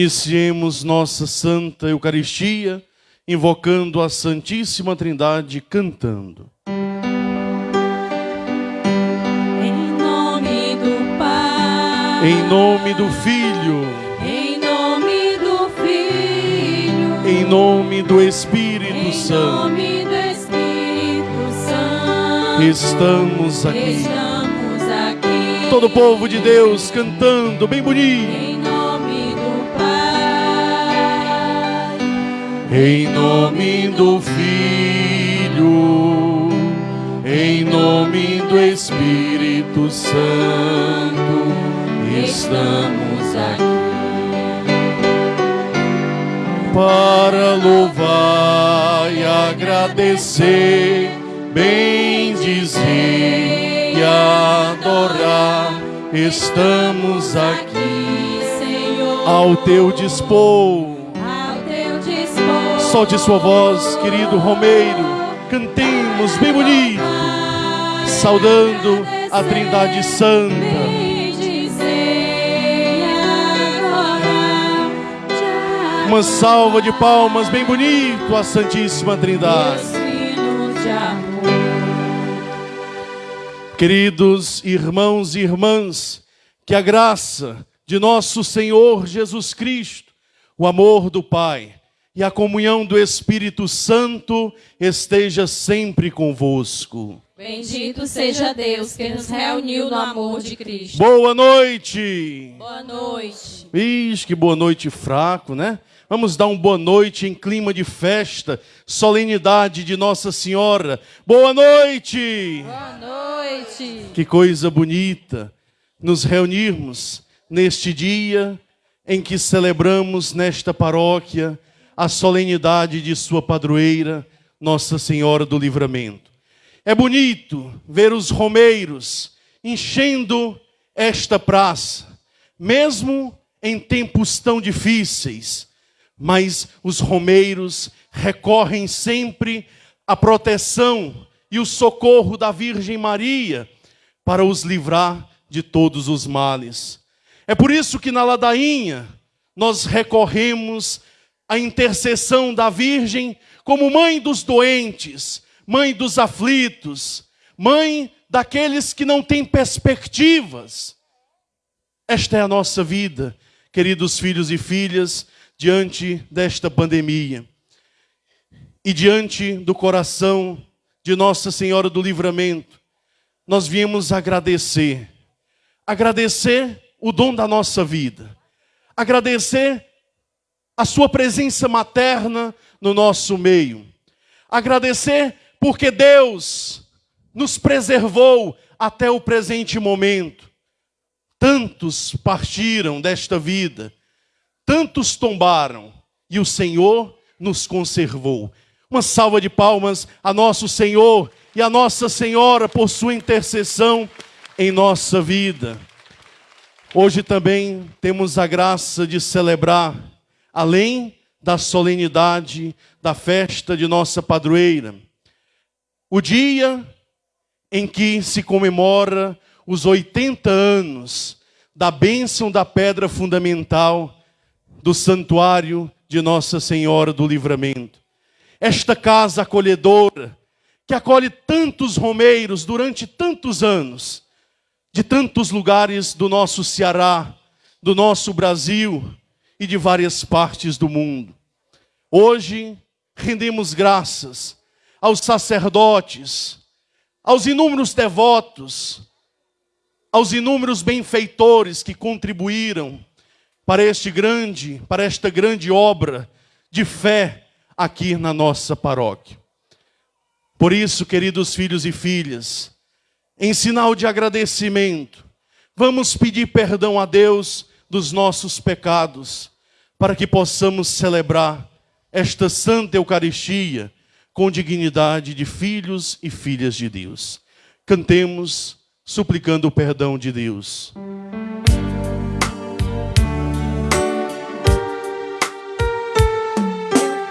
Iniciemos nossa Santa Eucaristia, invocando a Santíssima Trindade, cantando. Em nome do Pai. Em nome do Filho, Em nome do Filho. em nome do Espírito Em Santo, nome do Espírito Santo. estamos aqui. Estamos aqui. Todo o povo de Deus cantando bem bonito. Em nome do Filho, em nome do Espírito Santo, estamos aqui para louvar e agradecer, bem dizer e adorar. Estamos aqui Senhor. ao teu dispor. Solte sua voz, querido Romeiro. Cantemos bem bonito, saudando a Trindade Santa. Uma salva de palmas bem bonito à Santíssima Trindade. Queridos irmãos e irmãs, que a graça de nosso Senhor Jesus Cristo, o amor do Pai e a comunhão do Espírito Santo esteja sempre convosco. Bendito seja Deus que nos reuniu no amor de Cristo. Boa noite! Boa noite. Ixi, que boa noite fraco, né? Vamos dar um boa noite em clima de festa, solenidade de Nossa Senhora. Boa noite! Boa noite. Que coisa bonita nos reunirmos neste dia em que celebramos nesta paróquia a solenidade de sua padroeira, Nossa Senhora do Livramento. É bonito ver os romeiros enchendo esta praça, mesmo em tempos tão difíceis, mas os romeiros recorrem sempre à proteção e o socorro da Virgem Maria para os livrar de todos os males. É por isso que na ladainha nós recorremos à intercessão da Virgem como mãe dos doentes, mãe dos aflitos, mãe daqueles que não têm perspectivas. Esta é a nossa vida, queridos filhos e filhas, diante desta pandemia. E diante do coração de Nossa Senhora do Livramento, nós viemos agradecer. Agradecer o dom da nossa vida. Agradecer a sua presença materna no nosso meio. Agradecer porque Deus nos preservou até o presente momento. Tantos partiram desta vida, tantos tombaram, e o Senhor nos conservou. Uma salva de palmas a nosso Senhor e a Nossa Senhora por sua intercessão em nossa vida. Hoje também temos a graça de celebrar, além da solenidade da festa de nossa padroeira, o dia em que se comemora os 80 anos da bênção da pedra fundamental do santuário de Nossa Senhora do Livramento. Esta casa acolhedora, que acolhe tantos romeiros durante tantos anos, de tantos lugares do nosso Ceará, do nosso Brasil e de várias partes do mundo. Hoje, rendemos graças aos sacerdotes, aos inúmeros devotos, aos inúmeros benfeitores que contribuíram para este grande, para esta grande obra de fé aqui na nossa paróquia. Por isso, queridos filhos e filhas, em sinal de agradecimento, vamos pedir perdão a Deus dos nossos pecados, para que possamos celebrar esta Santa Eucaristia com dignidade de filhos e filhas de Deus. Cantemos suplicando o perdão de Deus.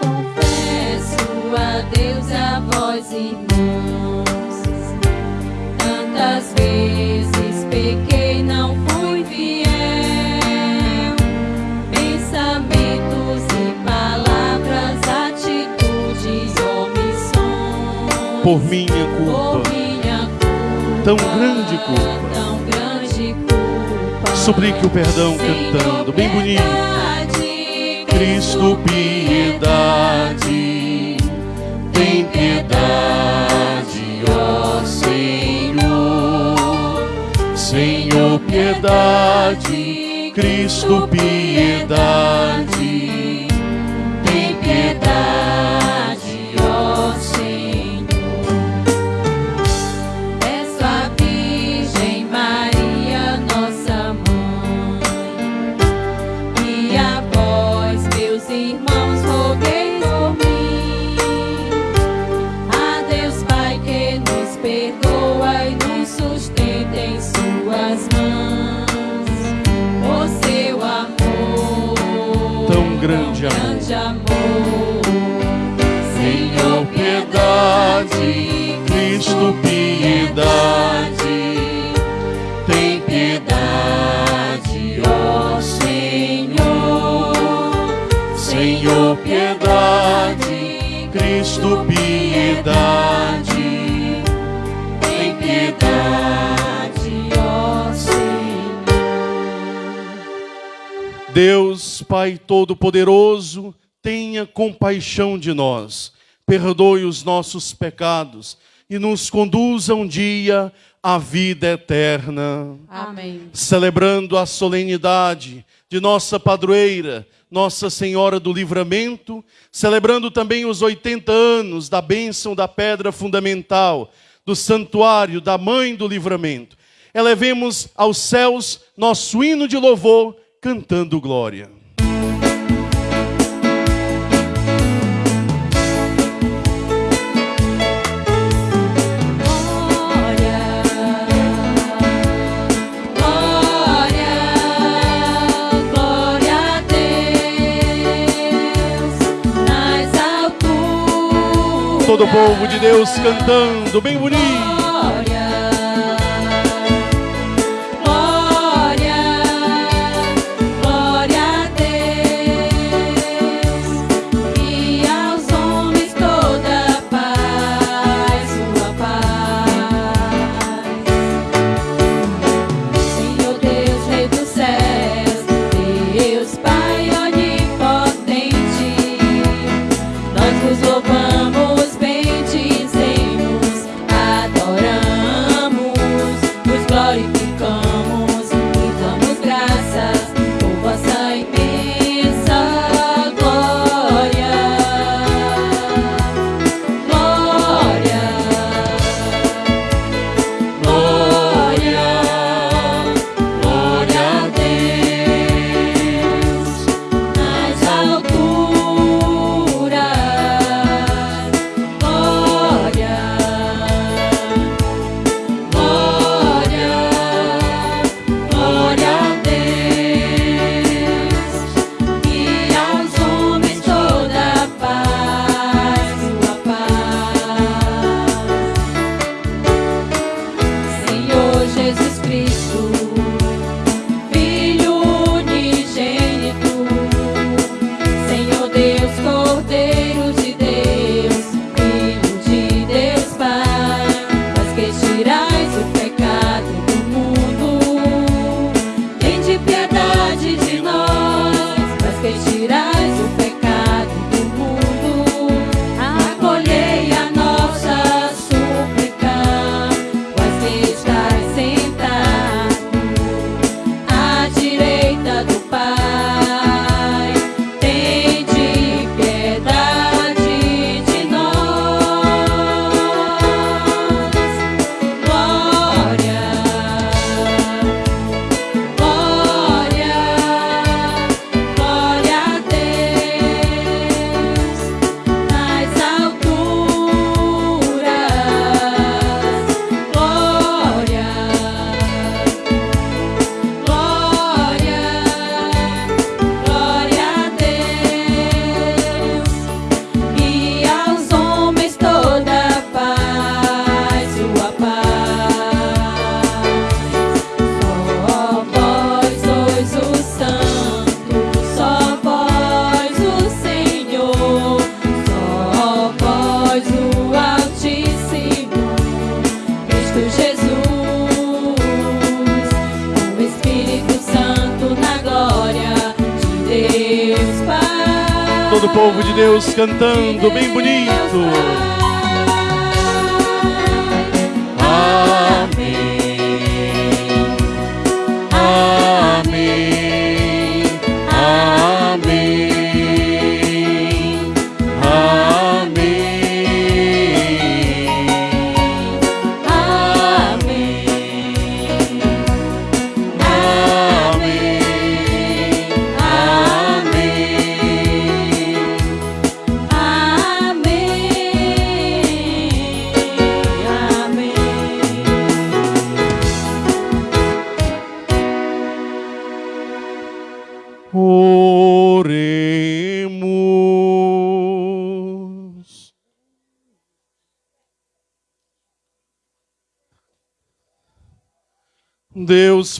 Confesso a Deus a vós, irmãos, tantas vezes Por minha Por culpa, minha culpa, tão grande culpa. tão grande culpa. suplique o perdão cantando, bem bonito. Cristo, piedade, tem piedade, ó Senhor. Senhor, piedade, Cristo, piedade, Cristo, piedade, tem piedade, ó Senhor. Senhor, piedade, Cristo, piedade, tem piedade, ó Senhor. Deus, Pai Todo-Poderoso, tenha compaixão de nós, perdoe os nossos pecados e nos conduza um dia à vida eterna. Amém. Celebrando a solenidade de nossa padroeira, Nossa Senhora do Livramento, celebrando também os 80 anos da bênção da pedra fundamental, do santuário da Mãe do Livramento. Elevemos aos céus nosso hino de louvor, cantando glória. Glória, Todo o povo de Deus cantando, bem bonito.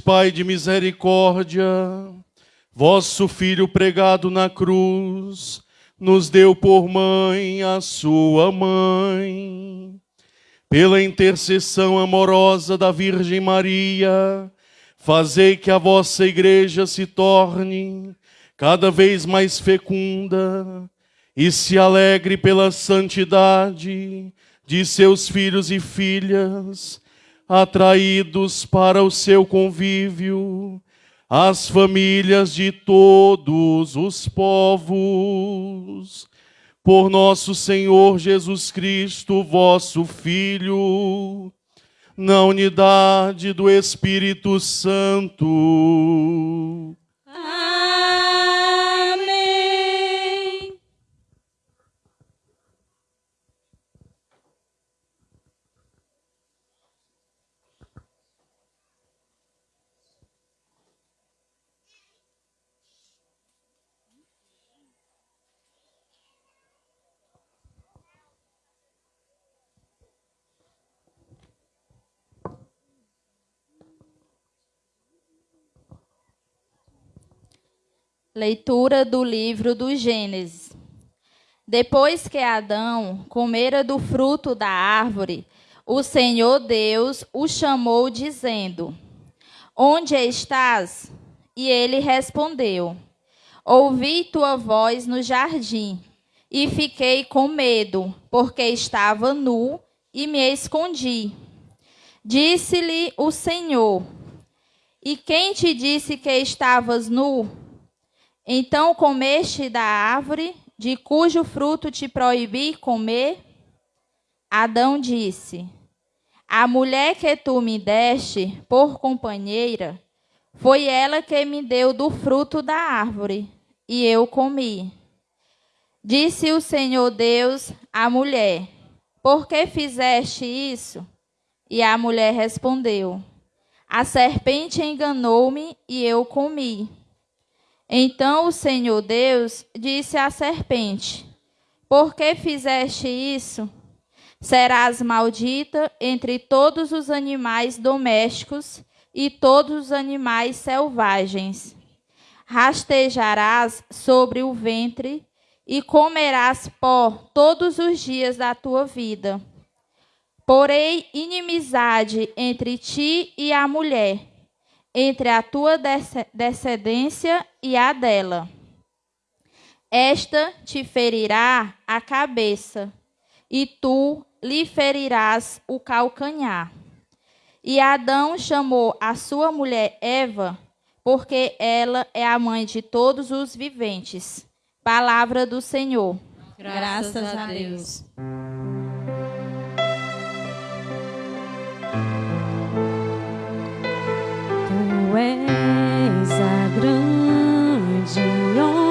Pai de misericórdia, vosso Filho pregado na cruz, nos deu por mãe a sua mãe. Pela intercessão amorosa da Virgem Maria, fazei que a vossa igreja se torne cada vez mais fecunda e se alegre pela santidade de seus filhos e filhas atraídos para o seu convívio, as famílias de todos os povos. Por nosso Senhor Jesus Cristo, vosso Filho, na unidade do Espírito Santo. Leitura do livro do Gênesis. Depois que Adão comera do fruto da árvore, o Senhor Deus o chamou, dizendo: Onde estás? E ele respondeu: Ouvi tua voz no jardim, e fiquei com medo, porque estava nu e me escondi. Disse-lhe o Senhor: E quem te disse que estavas nu? Então comeste da árvore de cujo fruto te proibi comer? Adão disse: A mulher que tu me deste por companheira, foi ela que me deu do fruto da árvore, e eu comi. Disse o Senhor Deus à mulher: Por que fizeste isso? E a mulher respondeu: A serpente enganou-me e eu comi. Então o Senhor Deus disse à serpente: Por que fizeste isso? Serás maldita entre todos os animais domésticos e todos os animais selvagens. Rastejarás sobre o ventre e comerás pó todos os dias da tua vida. Porei inimizade entre ti e a mulher entre a tua descendência e a dela. Esta te ferirá a cabeça, e tu lhe ferirás o calcanhar. E Adão chamou a sua mulher Eva, porque ela é a mãe de todos os viventes. Palavra do Senhor. Graças a Deus. és a grande honra de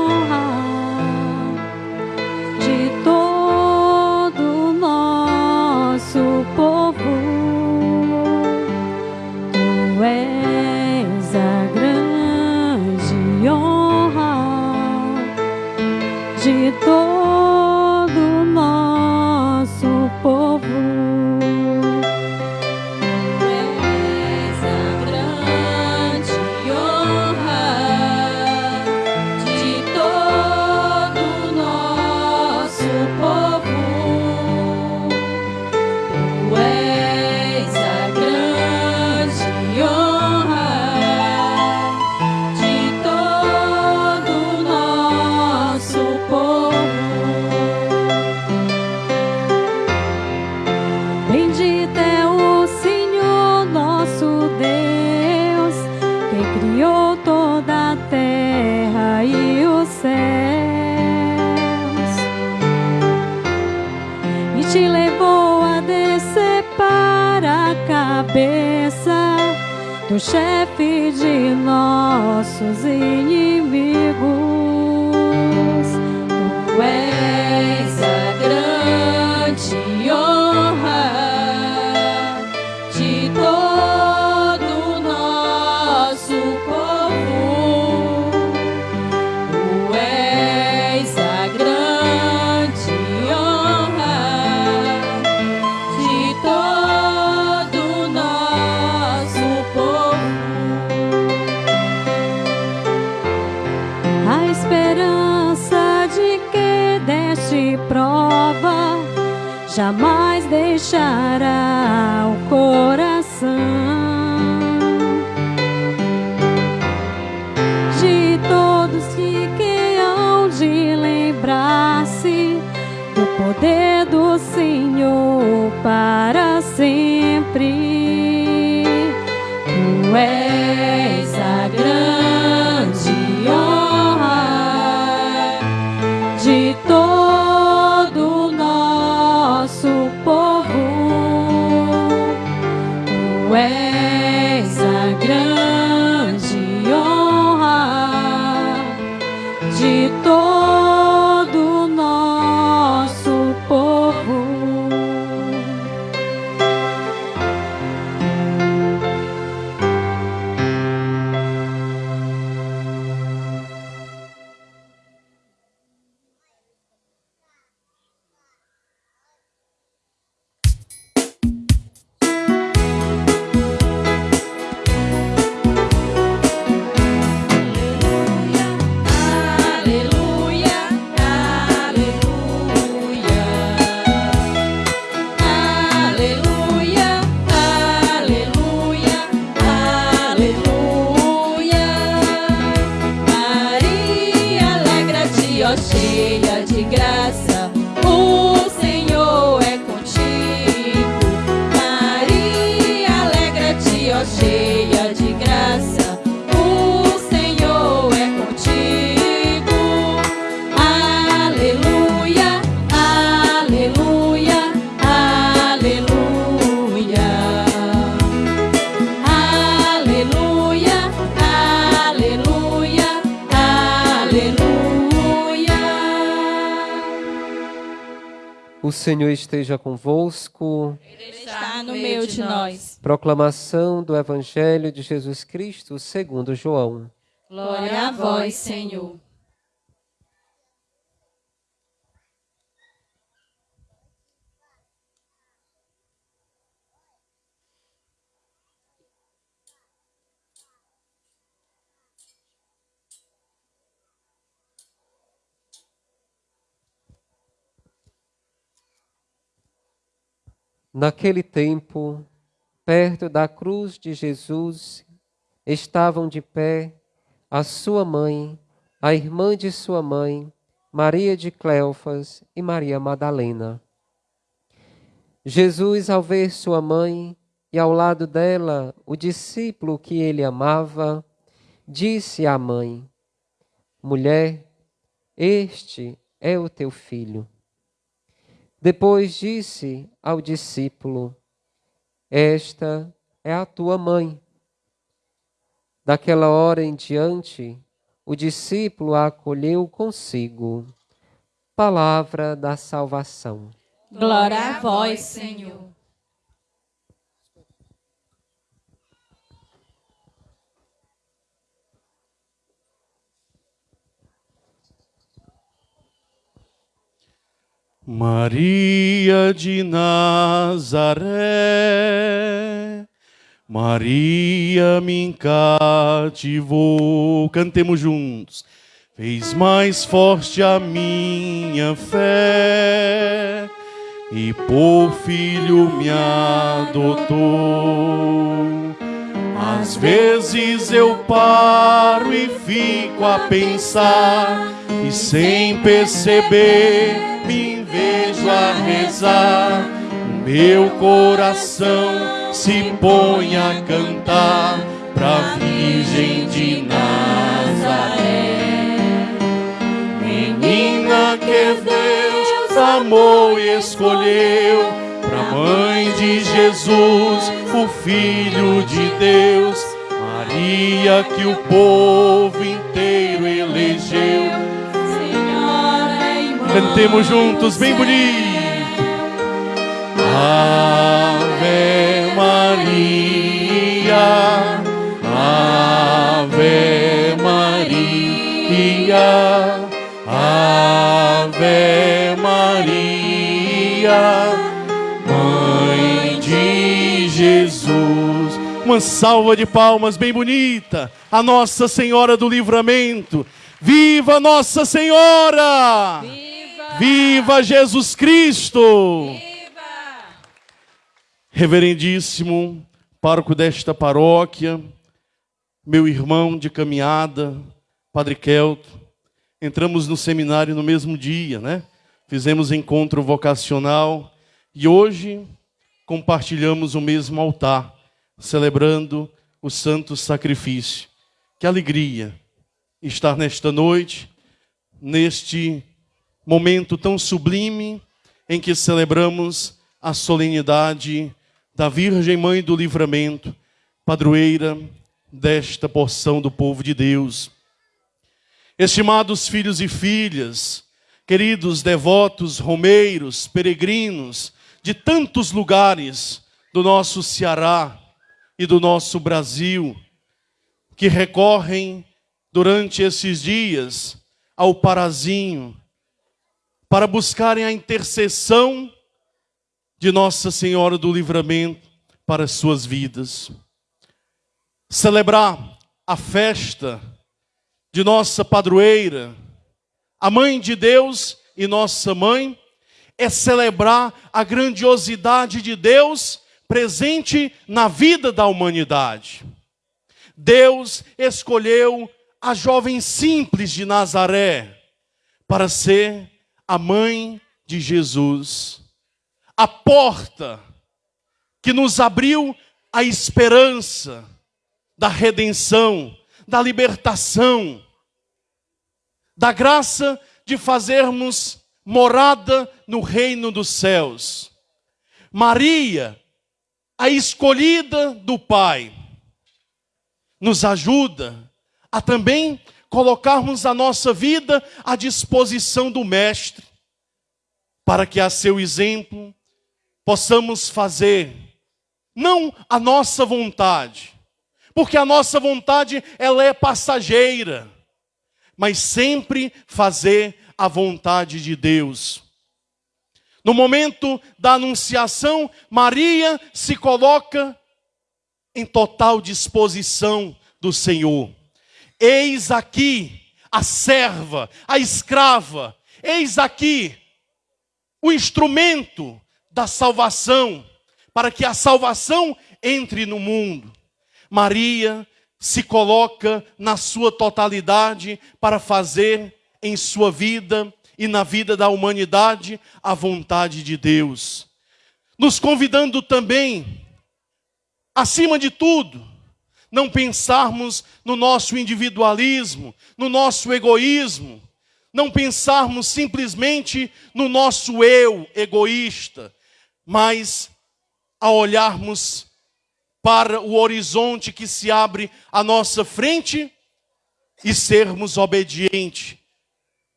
chefe de nossos inimigos. Jamais deixará o coração de todos que, que hão de lembrar-se do poder do Senhor para sempre. Tu és Proclamação do Evangelho de Jesus Cristo segundo João. Glória a vós, Senhor. Naquele tempo, perto da cruz de Jesus, estavam de pé a sua mãe, a irmã de sua mãe, Maria de Cleofas e Maria Madalena. Jesus, ao ver sua mãe e ao lado dela o discípulo que ele amava, disse à mãe: Mulher, este é o teu filho. Depois disse ao discípulo: Esta é a tua mãe. Daquela hora em diante, o discípulo a acolheu consigo. Palavra da salvação. Glória a vós, Senhor. Maria de Nazaré, Maria me cativou. Cantemos juntos. Fez mais forte a minha fé e por filho me adotou. Às vezes eu paro e fico a pensar e sem perceber me vejo a rezar. O meu coração se põe a cantar pra Virgem de Nazaré. Menina que Deus amou e escolheu pra Mãe de Jesus, o Filho de Deus, Maria que o povo inteiro elegeu. Cantemos juntos, bem bonito. Ave Maria, Ave Maria, Ave Maria, Mãe de Jesus. Uma salva de palmas bem bonita a Nossa Senhora do Livramento. Viva Nossa Senhora! Viva Jesus Cristo! Reverendíssimo pároco desta paróquia, meu irmão de caminhada, Padre Kelto, entramos no seminário no mesmo dia, né? Fizemos encontro vocacional e hoje compartilhamos o mesmo altar, celebrando o santo sacrifício. Que alegria estar nesta noite, neste momento tão sublime em que celebramos a solenidade da Virgem Mãe do Livramento, padroeira desta porção do povo de Deus. Estimados filhos e filhas, queridos devotos, romeiros, peregrinos de tantos lugares do nosso Ceará e do nosso Brasil, que recorrem durante esses dias ao parazinho para buscarem a intercessão de Nossa Senhora do Livramento para as suas vidas. Celebrar a festa de nossa padroeira, a mãe de Deus e nossa mãe, é celebrar a grandiosidade de Deus presente na vida da humanidade. Deus escolheu a jovem simples de Nazaré para ser a mãe de Jesus a porta que nos abriu a esperança da redenção, da libertação, da graça de fazermos morada no reino dos céus. Maria, a escolhida do Pai, nos ajuda a também colocarmos a nossa vida à disposição do Mestre, para que a seu exemplo possamos fazer não a nossa vontade, porque a nossa vontade ela é passageira, mas sempre fazer a vontade de Deus. No momento da anunciação, Maria se coloca em total disposição do Senhor. Eis aqui a serva, a escrava, eis aqui o instrumento da salvação, para que a salvação entre no mundo. Maria se coloca na sua totalidade para fazer em sua vida e na vida da humanidade a vontade de Deus. Nos convidando também, acima de tudo, não pensarmos no nosso individualismo, no nosso egoísmo, não pensarmos simplesmente no nosso eu egoísta, mas a olharmos para o horizonte que se abre à nossa frente e sermos obedientes,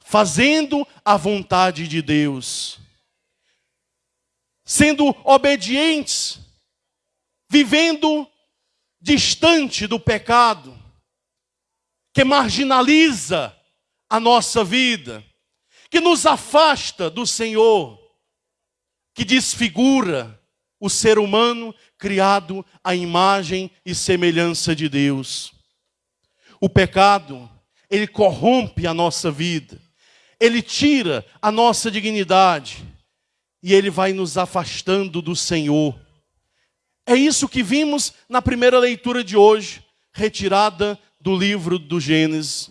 fazendo a vontade de Deus. Sendo obedientes, vivendo distante do pecado, que marginaliza a nossa vida, que nos afasta do Senhor que desfigura o ser humano criado à imagem e semelhança de Deus. O pecado, ele corrompe a nossa vida, ele tira a nossa dignidade e ele vai nos afastando do Senhor. É isso que vimos na primeira leitura de hoje, retirada do livro do Gênesis.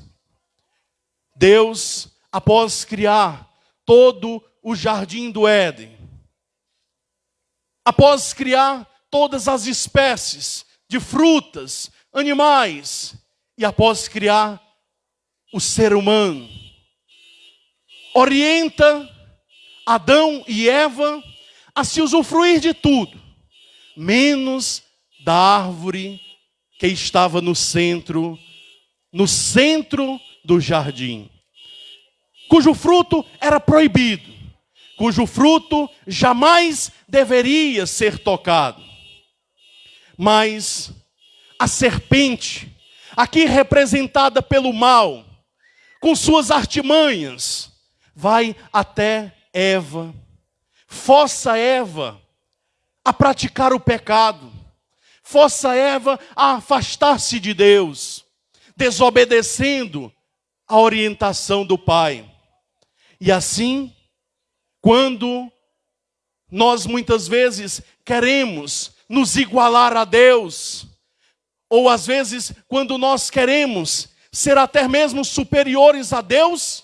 Deus, após criar todo o jardim do Éden, após criar todas as espécies de frutas, animais, e após criar o ser humano, orienta Adão e Eva a se usufruir de tudo, menos da árvore que estava no centro, no centro do jardim, cujo fruto era proibido, cujo fruto jamais deveria ser tocado. Mas a serpente, aqui representada pelo mal, com suas artimanhas, vai até Eva, força Eva a praticar o pecado, força Eva a afastar-se de Deus, desobedecendo a orientação do Pai. E assim, quando nós muitas vezes queremos nos igualar a Deus, ou às vezes quando nós queremos ser até mesmo superiores a Deus,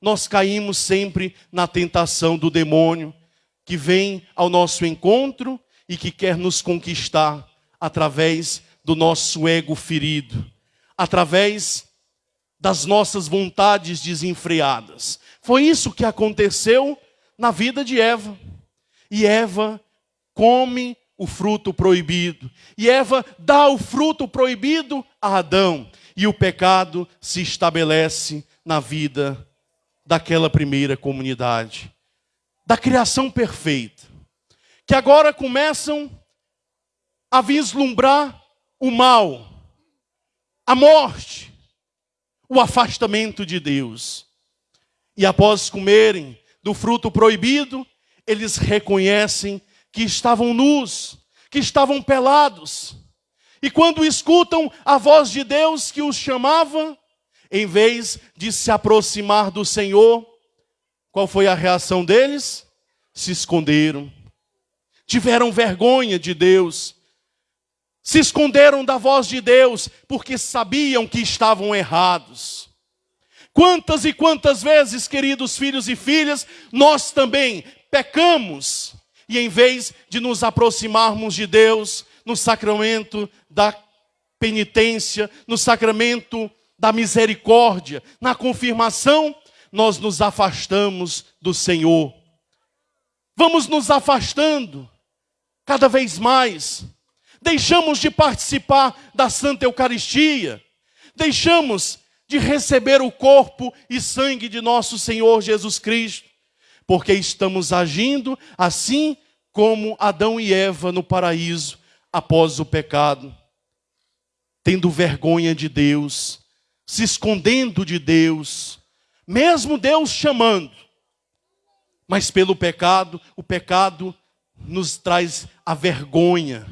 nós caímos sempre na tentação do demônio que vem ao nosso encontro e que quer nos conquistar através do nosso ego ferido, através das nossas vontades desenfreadas. Foi isso que aconteceu na vida de Eva. E Eva come o fruto proibido. E Eva dá o fruto proibido a Adão. E o pecado se estabelece na vida daquela primeira comunidade. Da criação perfeita. Que agora começam a vislumbrar o mal, a morte, o afastamento de Deus. E após comerem do fruto proibido, eles reconhecem que estavam nus, que estavam pelados. E quando escutam a voz de Deus que os chamava, em vez de se aproximar do Senhor, qual foi a reação deles? Se esconderam. Tiveram vergonha de Deus. Se esconderam da voz de Deus porque sabiam que estavam errados. Quantas e quantas vezes, queridos filhos e filhas, nós também pecamos e em vez de nos aproximarmos de Deus no sacramento da penitência, no sacramento da misericórdia, na confirmação, nós nos afastamos do Senhor. Vamos nos afastando cada vez mais. Deixamos de participar da Santa Eucaristia. Deixamos de receber o corpo e sangue de nosso Senhor Jesus Cristo, porque estamos agindo assim como Adão e Eva no paraíso após o pecado, tendo vergonha de Deus, se escondendo de Deus, mesmo Deus chamando. Mas pelo pecado, o pecado nos traz a vergonha,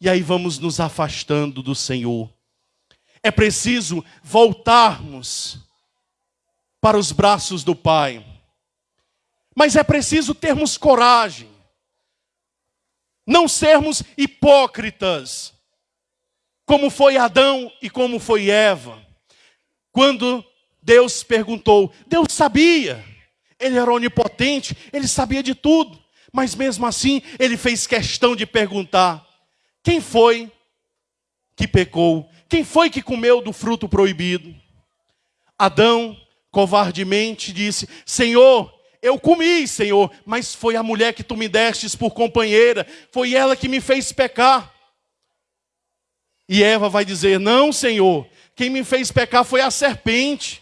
e aí vamos nos afastando do Senhor. É preciso voltarmos para os braços do Pai. Mas é preciso termos coragem. Não sermos hipócritas, como foi Adão e como foi Eva. Quando Deus perguntou, Deus sabia, Ele era onipotente, Ele sabia de tudo, mas mesmo assim Ele fez questão de perguntar: quem foi que pecou? Quem foi que comeu do fruto proibido? Adão covardemente disse: Senhor, eu comi, Senhor, mas foi a mulher que tu me destes por companheira, foi ela que me fez pecar. E Eva vai dizer: Não, Senhor, quem me fez pecar foi a serpente.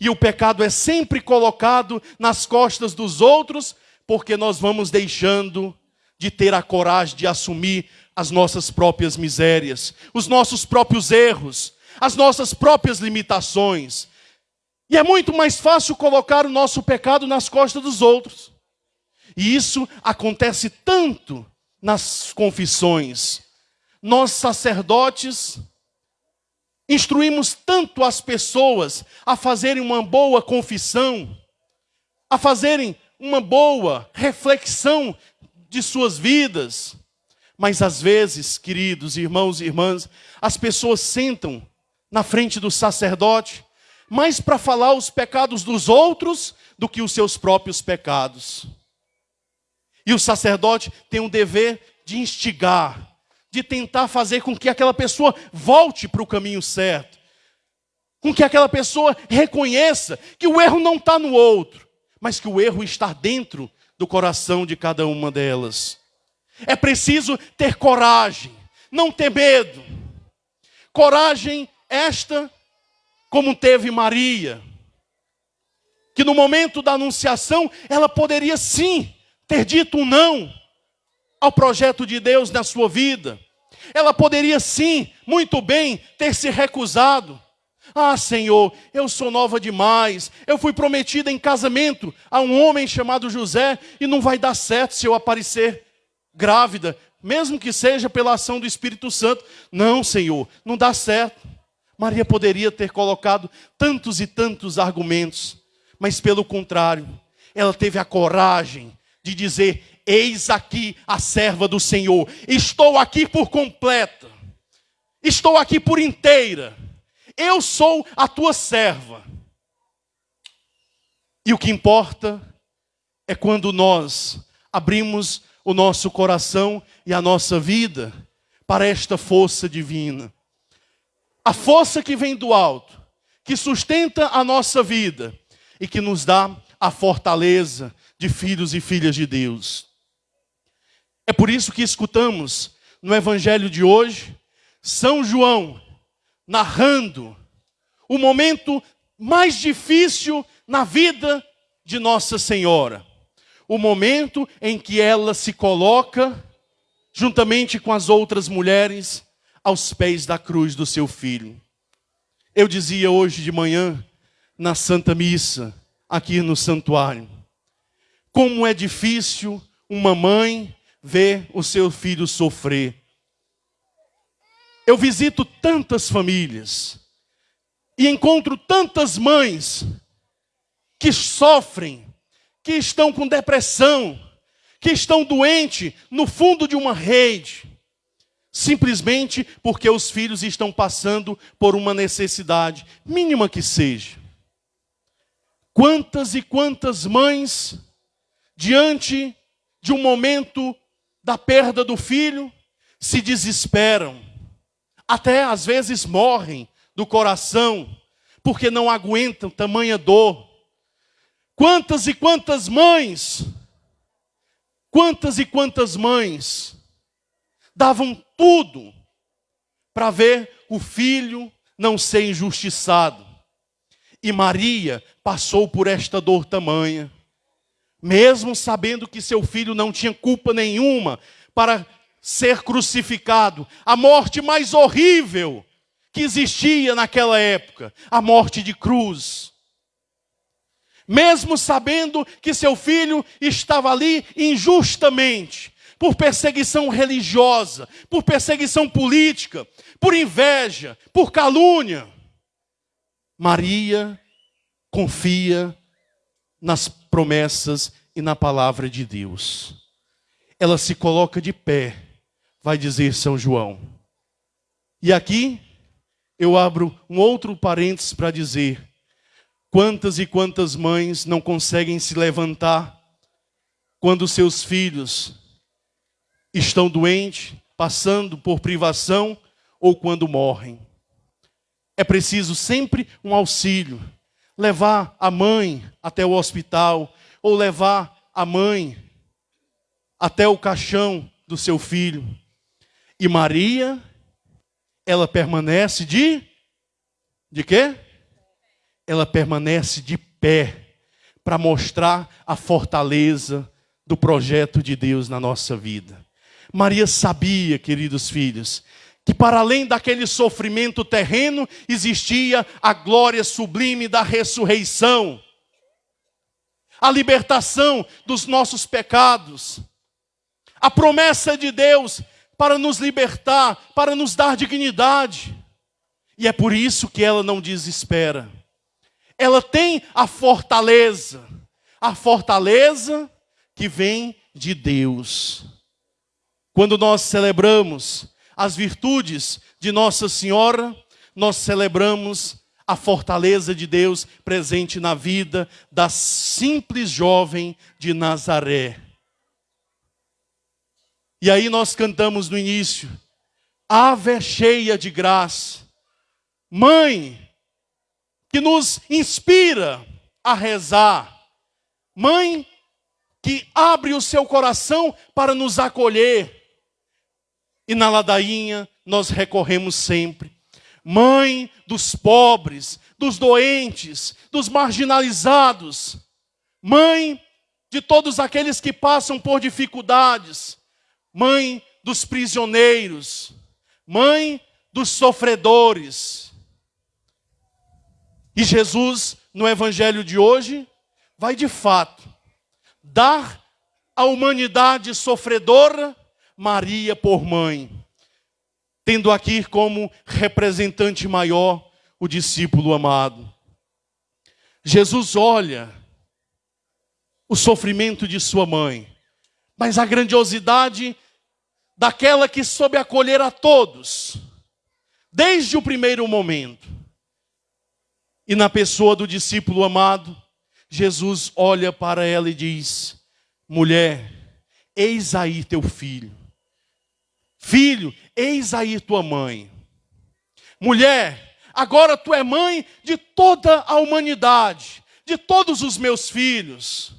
E o pecado é sempre colocado nas costas dos outros, porque nós vamos deixando de ter a coragem de assumir as nossas próprias misérias, os nossos próprios erros, as nossas próprias limitações. E é muito mais fácil colocar o nosso pecado nas costas dos outros. E isso acontece tanto nas confissões. Nós, sacerdotes, instruímos tanto as pessoas a fazerem uma boa confissão, a fazerem uma boa reflexão de suas vidas, mas às vezes, queridos irmãos e irmãs, as pessoas sentam na frente do sacerdote mais para falar os pecados dos outros do que os seus próprios pecados. E o sacerdote tem um dever de instigar, de tentar fazer com que aquela pessoa volte para o caminho certo, com que aquela pessoa reconheça que o erro não está no outro, mas que o erro está dentro do coração de cada uma delas. É preciso ter coragem, não ter medo. Coragem esta, como teve Maria, que no momento da anunciação ela poderia sim ter dito um não ao projeto de Deus na sua vida. Ela poderia sim, muito bem, ter se recusado. Ah, Senhor, eu sou nova demais. Eu fui prometida em casamento a um homem chamado José e não vai dar certo se eu aparecer grávida, mesmo que seja pela ação do Espírito Santo. Não, Senhor, não dá certo. Maria poderia ter colocado tantos e tantos argumentos, mas pelo contrário, ela teve a coragem de dizer: Eis aqui a serva do Senhor, estou aqui por completa, estou aqui por inteira eu sou a tua serva. E o que importa é quando nós abrimos o nosso coração e a nossa vida para esta força divina. A força que vem do alto, que sustenta a nossa vida e que nos dá a fortaleza de filhos e filhas de Deus. É por isso que escutamos no evangelho de hoje São João narrando o momento mais difícil na vida de Nossa Senhora. O momento em que ela se coloca, juntamente com as outras mulheres, aos pés da cruz do seu filho. Eu dizia hoje de manhã, na Santa Missa, aqui no santuário, como é difícil uma mãe ver o seu filho sofrer. Eu visito tantas famílias e encontro tantas mães que sofrem, que estão com depressão, que estão doentes no fundo de uma rede, simplesmente porque os filhos estão passando por uma necessidade, mínima que seja. Quantas e quantas mães, diante de um momento da perda do filho, se desesperam, até às vezes morrem do coração, porque não aguentam tamanha dor. Quantas e quantas mães, quantas e quantas mães davam tudo para ver o filho não ser injustiçado. E Maria passou por esta dor tamanha, mesmo sabendo que seu filho não tinha culpa nenhuma para ser crucificado, a morte mais horrível que existia naquela época, a morte de cruz. Mesmo sabendo que seu filho estava ali injustamente, por perseguição religiosa, por perseguição política, por inveja, por calúnia, Maria confia nas promessas e na palavra de Deus. Ela se coloca de pé vai dizer São João. E aqui eu abro um outro parênteses para dizer: quantas e quantas mães não conseguem se levantar quando seus filhos estão doentes, passando por privação ou quando morrem. É preciso sempre um auxílio, levar a mãe até o hospital ou levar a mãe até o caixão do seu filho. E Maria, ela permanece de de quê? Ela permanece de pé para mostrar a fortaleza do projeto de Deus na nossa vida. Maria sabia, queridos filhos, que para além daquele sofrimento terreno existia a glória sublime da ressurreição, a libertação dos nossos pecados, a promessa de Deus para nos libertar, para nos dar dignidade. E é por isso que ela não desespera. Ela tem a fortaleza, a fortaleza que vem de Deus. Quando nós celebramos as virtudes de Nossa Senhora, nós celebramos a fortaleza de Deus presente na vida da simples jovem de Nazaré. E aí nós cantamos no início: Ave cheia de graça, Mãe que nos inspira a rezar, Mãe que abre o seu coração para nos acolher. E na ladainha nós recorremos sempre. Mãe dos pobres, dos doentes, dos marginalizados. Mãe de todos aqueles que passam por dificuldades. Mãe dos prisioneiros. Mãe dos sofredores. E Jesus, no evangelho de hoje, vai de fato dar à humanidade sofredora Maria por mãe, tendo aqui como representante maior o discípulo amado. Jesus olha o sofrimento de sua mãe, mas a grandiosidade daquela que soube acolher a todos, desde o primeiro momento. E na pessoa do discípulo amado, Jesus olha para ela e diz: Mulher, eis aí teu filho. Filho, eis aí tua mãe. Mulher, agora tu é mãe de toda a humanidade, de todos os meus filhos.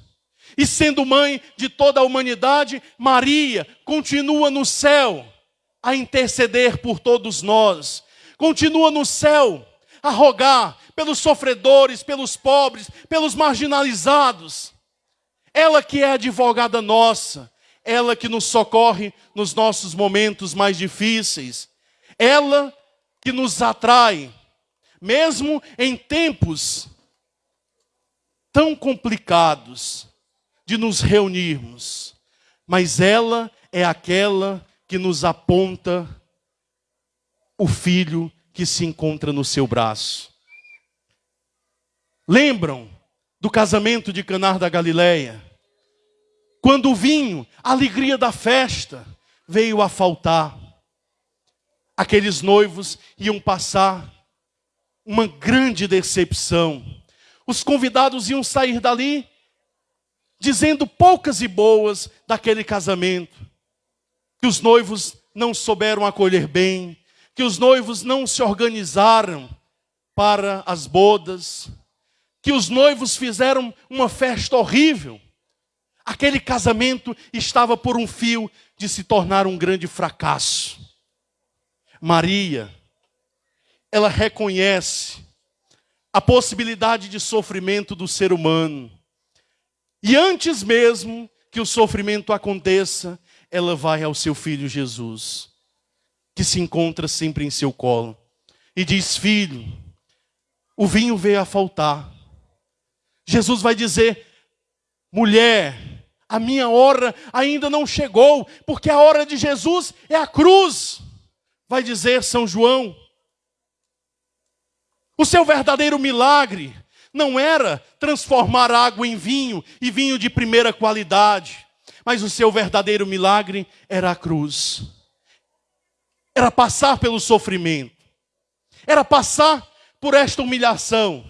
E sendo mãe de toda a humanidade, Maria continua no céu a interceder por todos nós. Continua no céu a rogar pelos sofredores, pelos pobres, pelos marginalizados. Ela que é advogada nossa, ela que nos socorre nos nossos momentos mais difíceis, ela que nos atrai, mesmo em tempos tão complicados de nos reunirmos, mas ela é aquela que nos aponta o filho que se encontra no seu braço. Lembram do casamento de Canar da Galileia? Quando o vinho, a alegria da festa, veio a faltar. Aqueles noivos iam passar uma grande decepção. Os convidados iam sair dali dizendo poucas e boas daquele casamento. Que os noivos não souberam acolher bem, que os noivos não se organizaram para as bodas, que os noivos fizeram uma festa horrível. Aquele casamento estava por um fio de se tornar um grande fracasso. Maria, ela reconhece a possibilidade de sofrimento do ser humano. E antes mesmo que o sofrimento aconteça, ela vai ao seu filho Jesus, que se encontra sempre em seu colo, e diz: Filho, o vinho veio a faltar Jesus vai dizer: mulher, a minha hora ainda não chegou, porque a hora de Jesus é a cruz, vai dizer São João. O seu verdadeiro milagre não era transformar água em vinho e vinho de primeira qualidade, mas o seu verdadeiro milagre era a cruz. Era passar pelo sofrimento, era passar por esta humilhação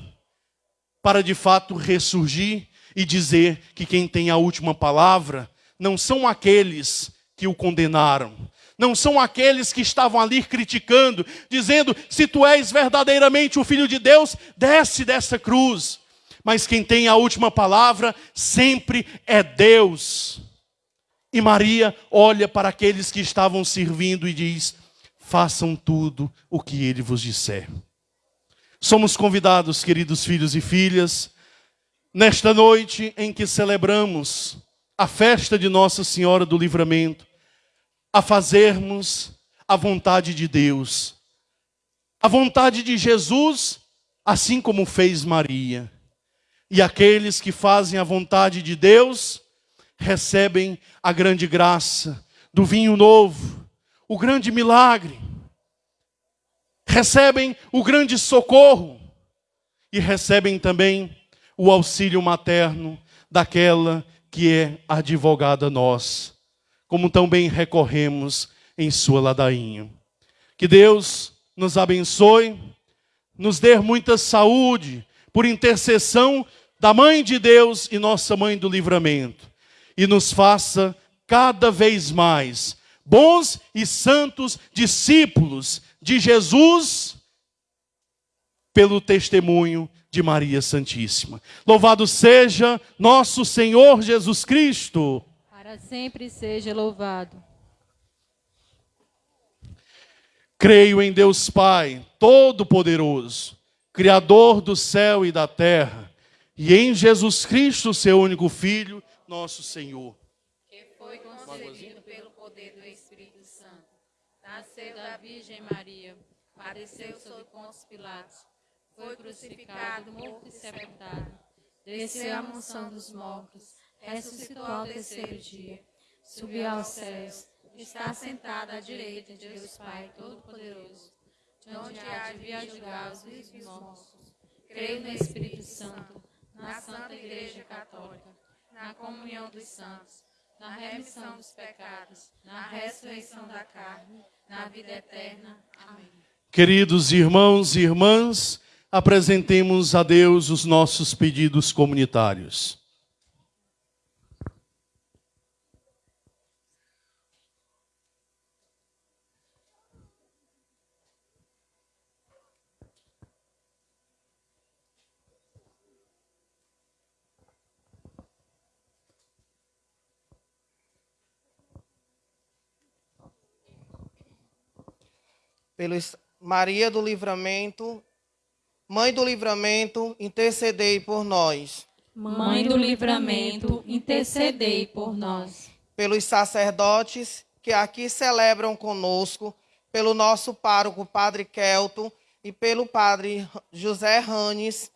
para de fato ressurgir e dizer que quem tem a última palavra não são aqueles que o condenaram, não são aqueles que estavam ali criticando, dizendo: se tu és verdadeiramente o filho de Deus, desce dessa cruz. Mas quem tem a última palavra sempre é Deus. E Maria olha para aqueles que estavam servindo e diz: façam tudo o que ele vos disser. Somos convidados, queridos filhos e filhas, nesta noite em que celebramos a festa de Nossa Senhora do Livramento, a fazermos a vontade de Deus, a vontade de Jesus, assim como fez Maria. E aqueles que fazem a vontade de Deus recebem a grande graça do vinho novo, o grande milagre recebem o grande socorro e recebem também o auxílio materno daquela que é advogada nós, como tão bem recorremos em sua ladainha. Que Deus nos abençoe, nos dê muita saúde por intercessão da Mãe de Deus e nossa Mãe do Livramento, e nos faça cada vez mais bons e santos discípulos de Jesus pelo testemunho de Maria Santíssima. Louvado seja nosso Senhor Jesus Cristo. Para sempre seja louvado. Creio em Deus Pai, Todo-Poderoso, Criador do céu e da terra, e em Jesus Cristo, seu único Filho, nosso Senhor. Que foi concebido pelo poder do Espírito Santo. Nasceu da Virgem Maria, padeceu sob Pôncio Pilatos, foi crucificado, morto e sepultado. Desceu à mansão dos mortos, ressuscitou ao terceiro dia, subiu aos céus está sentada à direita de Deus Pai Todo-Poderoso, de onde há de vir julgar os vivos e os mortos. Creio no Espírito Santo, na Santa Igreja Católica, na comunhão dos santos, na remissão dos pecados, na ressurreição da carne, na vida eterna. Amém. Queridos irmãos e irmãs, apresentemos a Deus os nossos pedidos comunitários. pelo Maria do Livramento, Mãe do Livramento, intercedei por nós. Mãe do Livramento, intercedei por nós. Pelos sacerdotes que aqui celebram conosco, pelo nosso pároco Padre Kelto e pelo Padre José Ranes,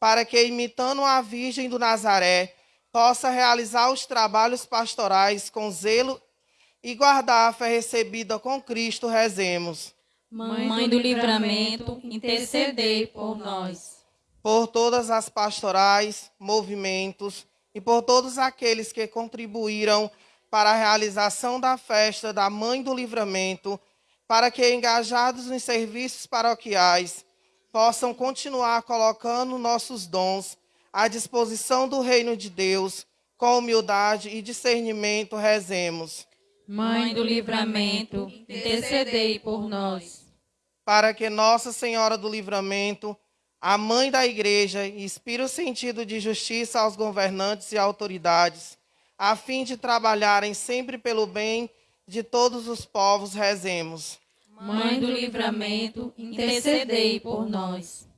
para que, imitando a Virgem do Nazaré, possa realizar os trabalhos pastorais com zelo e guardar a fé recebida com Cristo, rezemos. Mãe do livramento, intercedei por nós. Por todas as pastorais, movimentos e por todos aqueles que contribuíram para a realização da festa da Mãe do Livramento, para que, engajados nos serviços paroquiais, possam continuar colocando nossos dons à disposição do Reino de Deus, com humildade e discernimento, rezemos. Mãe do Livramento, intercedei por nós para que Nossa Senhora do Livramento, a mãe da igreja, inspire o sentido de justiça aos governantes e autoridades, a fim de trabalharem sempre pelo bem de todos os povos, rezemos. Mãe do Livramento, intercedei por nós.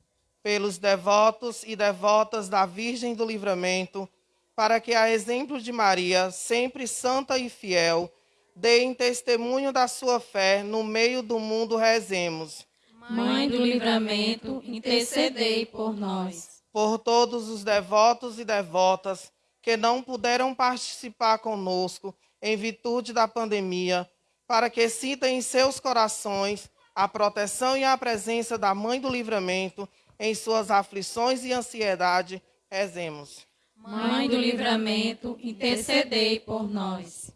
Pelos devotos e devotas da Virgem do Livramento, para que, a exemplo de Maria, sempre santa e fiel, deem testemunho da sua fé no meio do mundo, rezemos. Mãe do livramento, intercedei por nós. Por todos os devotos e devotas que não puderam participar conosco em virtude da pandemia, para que sintam em seus corações a proteção e a presença da Mãe do Livramento em suas aflições e ansiedade, rezemos. Mãe do Livramento, intercedei por nós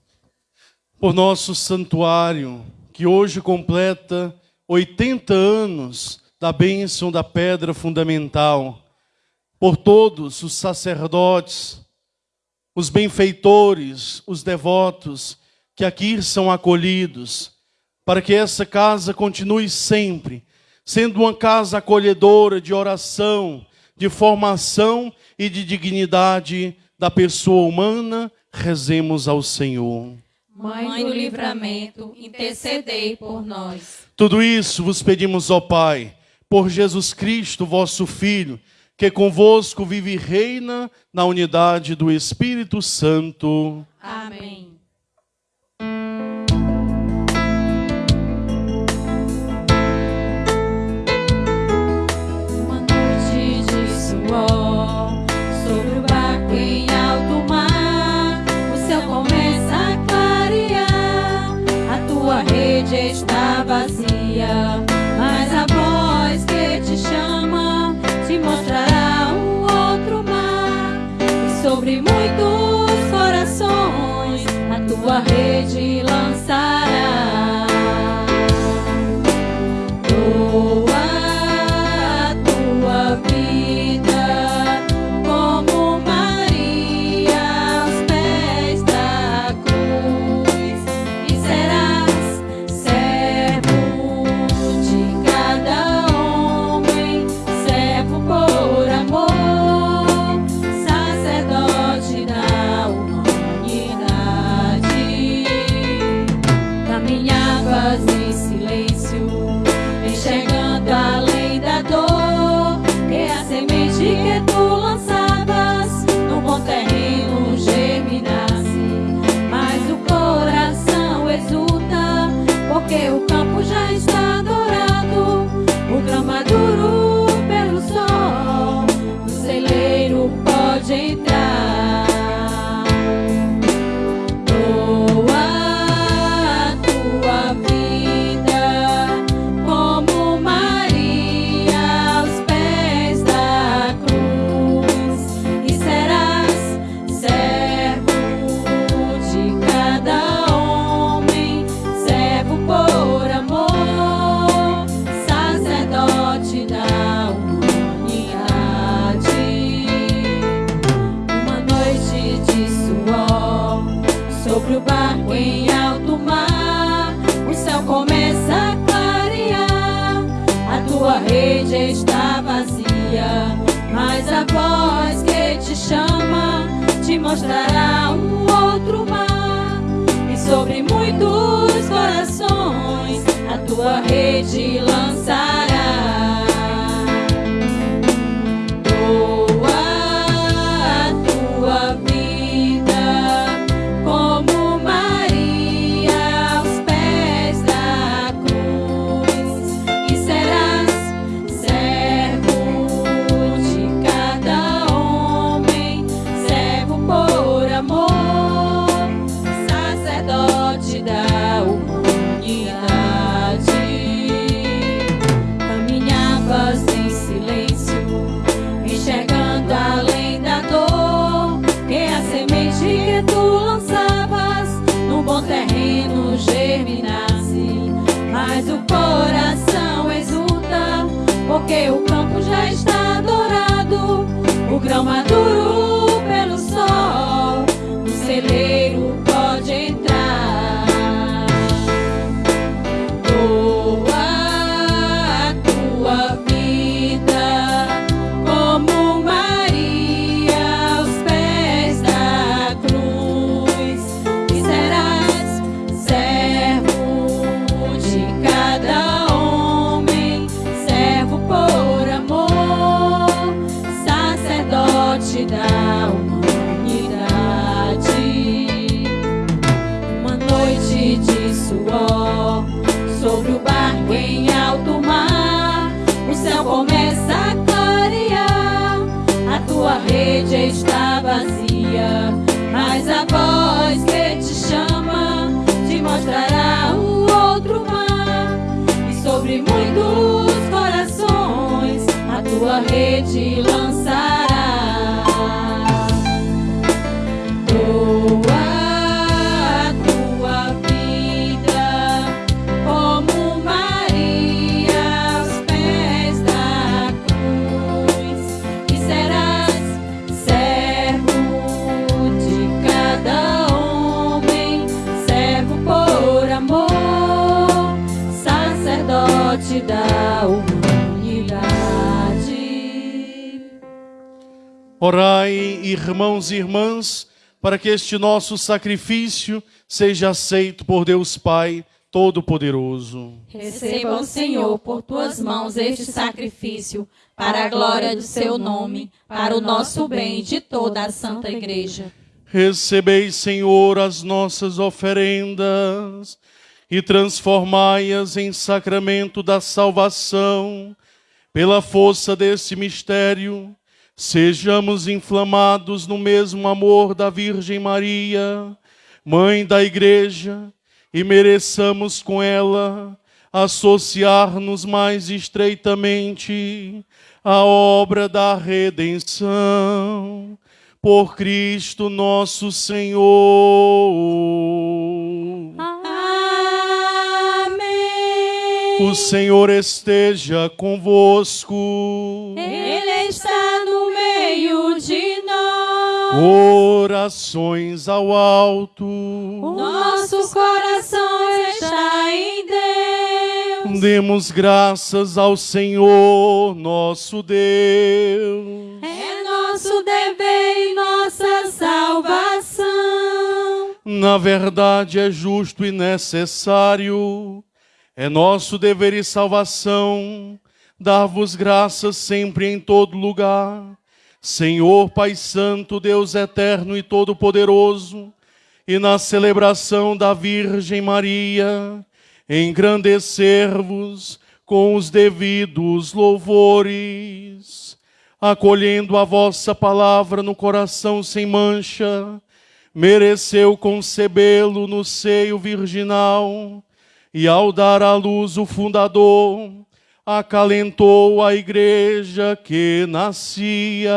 por nosso santuário, que hoje completa 80 anos da bênção da pedra fundamental, por todos os sacerdotes, os benfeitores, os devotos que aqui são acolhidos, para que essa casa continue sempre sendo uma casa acolhedora de oração, de formação e de dignidade da pessoa humana, rezemos ao Senhor. Mãe do livramento, intercedei por nós. Tudo isso vos pedimos, ó Pai, por Jesus Cristo, vosso Filho, que convosco vive e reina na unidade do Espírito Santo. Amém. Por amor. te dá irmãos e irmãs, para que este nosso sacrifício seja aceito por Deus Pai Todo-Poderoso. Receba, Senhor, por tuas mãos este sacrifício, para a glória do seu nome, para o nosso bem e de toda a Santa Igreja. Recebei, Senhor, as nossas oferendas e transformai-as em sacramento da salvação, pela força desse mistério Sejamos inflamados no mesmo amor da Virgem Maria, Mãe da Igreja, e mereçamos com ela associar-nos mais estreitamente à obra da redenção. Por Cristo nosso Senhor. Amém. O Senhor esteja convosco. Ele Orações ao alto. Nosso coração está em Deus. Demos graças ao Senhor, nosso Deus. É nosso dever e nossa salvação. Na verdade, é justo e necessário. É nosso dever e salvação dar-vos graças sempre em todo lugar. Senhor Pai Santo, Deus eterno e todo-poderoso, e na celebração da Virgem Maria, engrandecer-vos com os devidos louvores. acolhendo a vossa palavra no coração sem mancha, mereceu concebê-lo no seio virginal, e ao dar à luz o fundador, acalentou a igreja que nascia,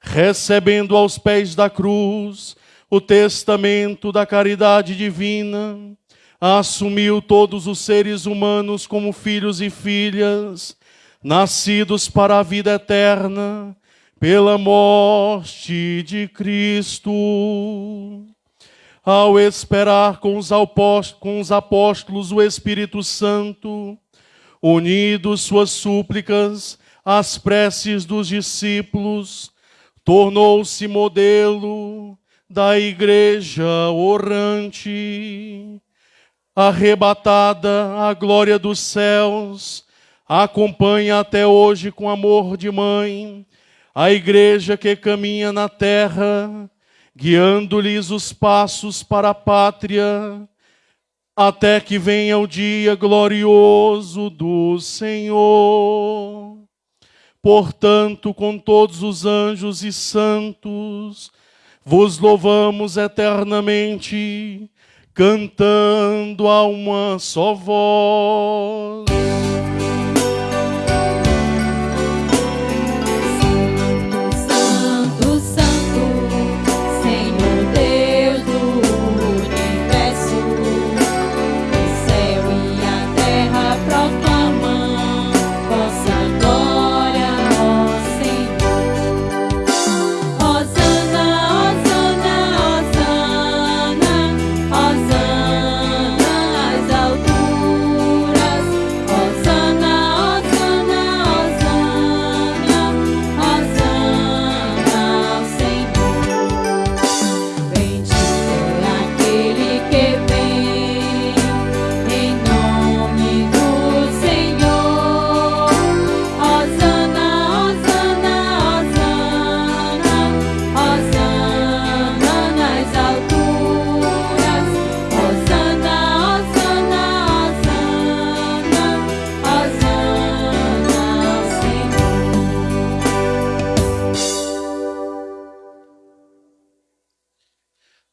recebendo aos pés da cruz o testamento da caridade divina, assumiu todos os seres humanos como filhos e filhas, nascidos para a vida eterna, pela morte de Cristo. Ao esperar com os, apóstolos o Espírito Santo, unidos suas súplicas às preces dos discípulos, tornou-se modelo da igreja orante, arrebatada à glória dos céus, acompanha até hoje com amor de mãe a igreja que caminha na terra, guiando-lhes os passos para a pátria, até que venha o dia glorioso do Senhor. Portanto, com todos os anjos e santos, vos louvamos eternamente, cantando a uma só voz.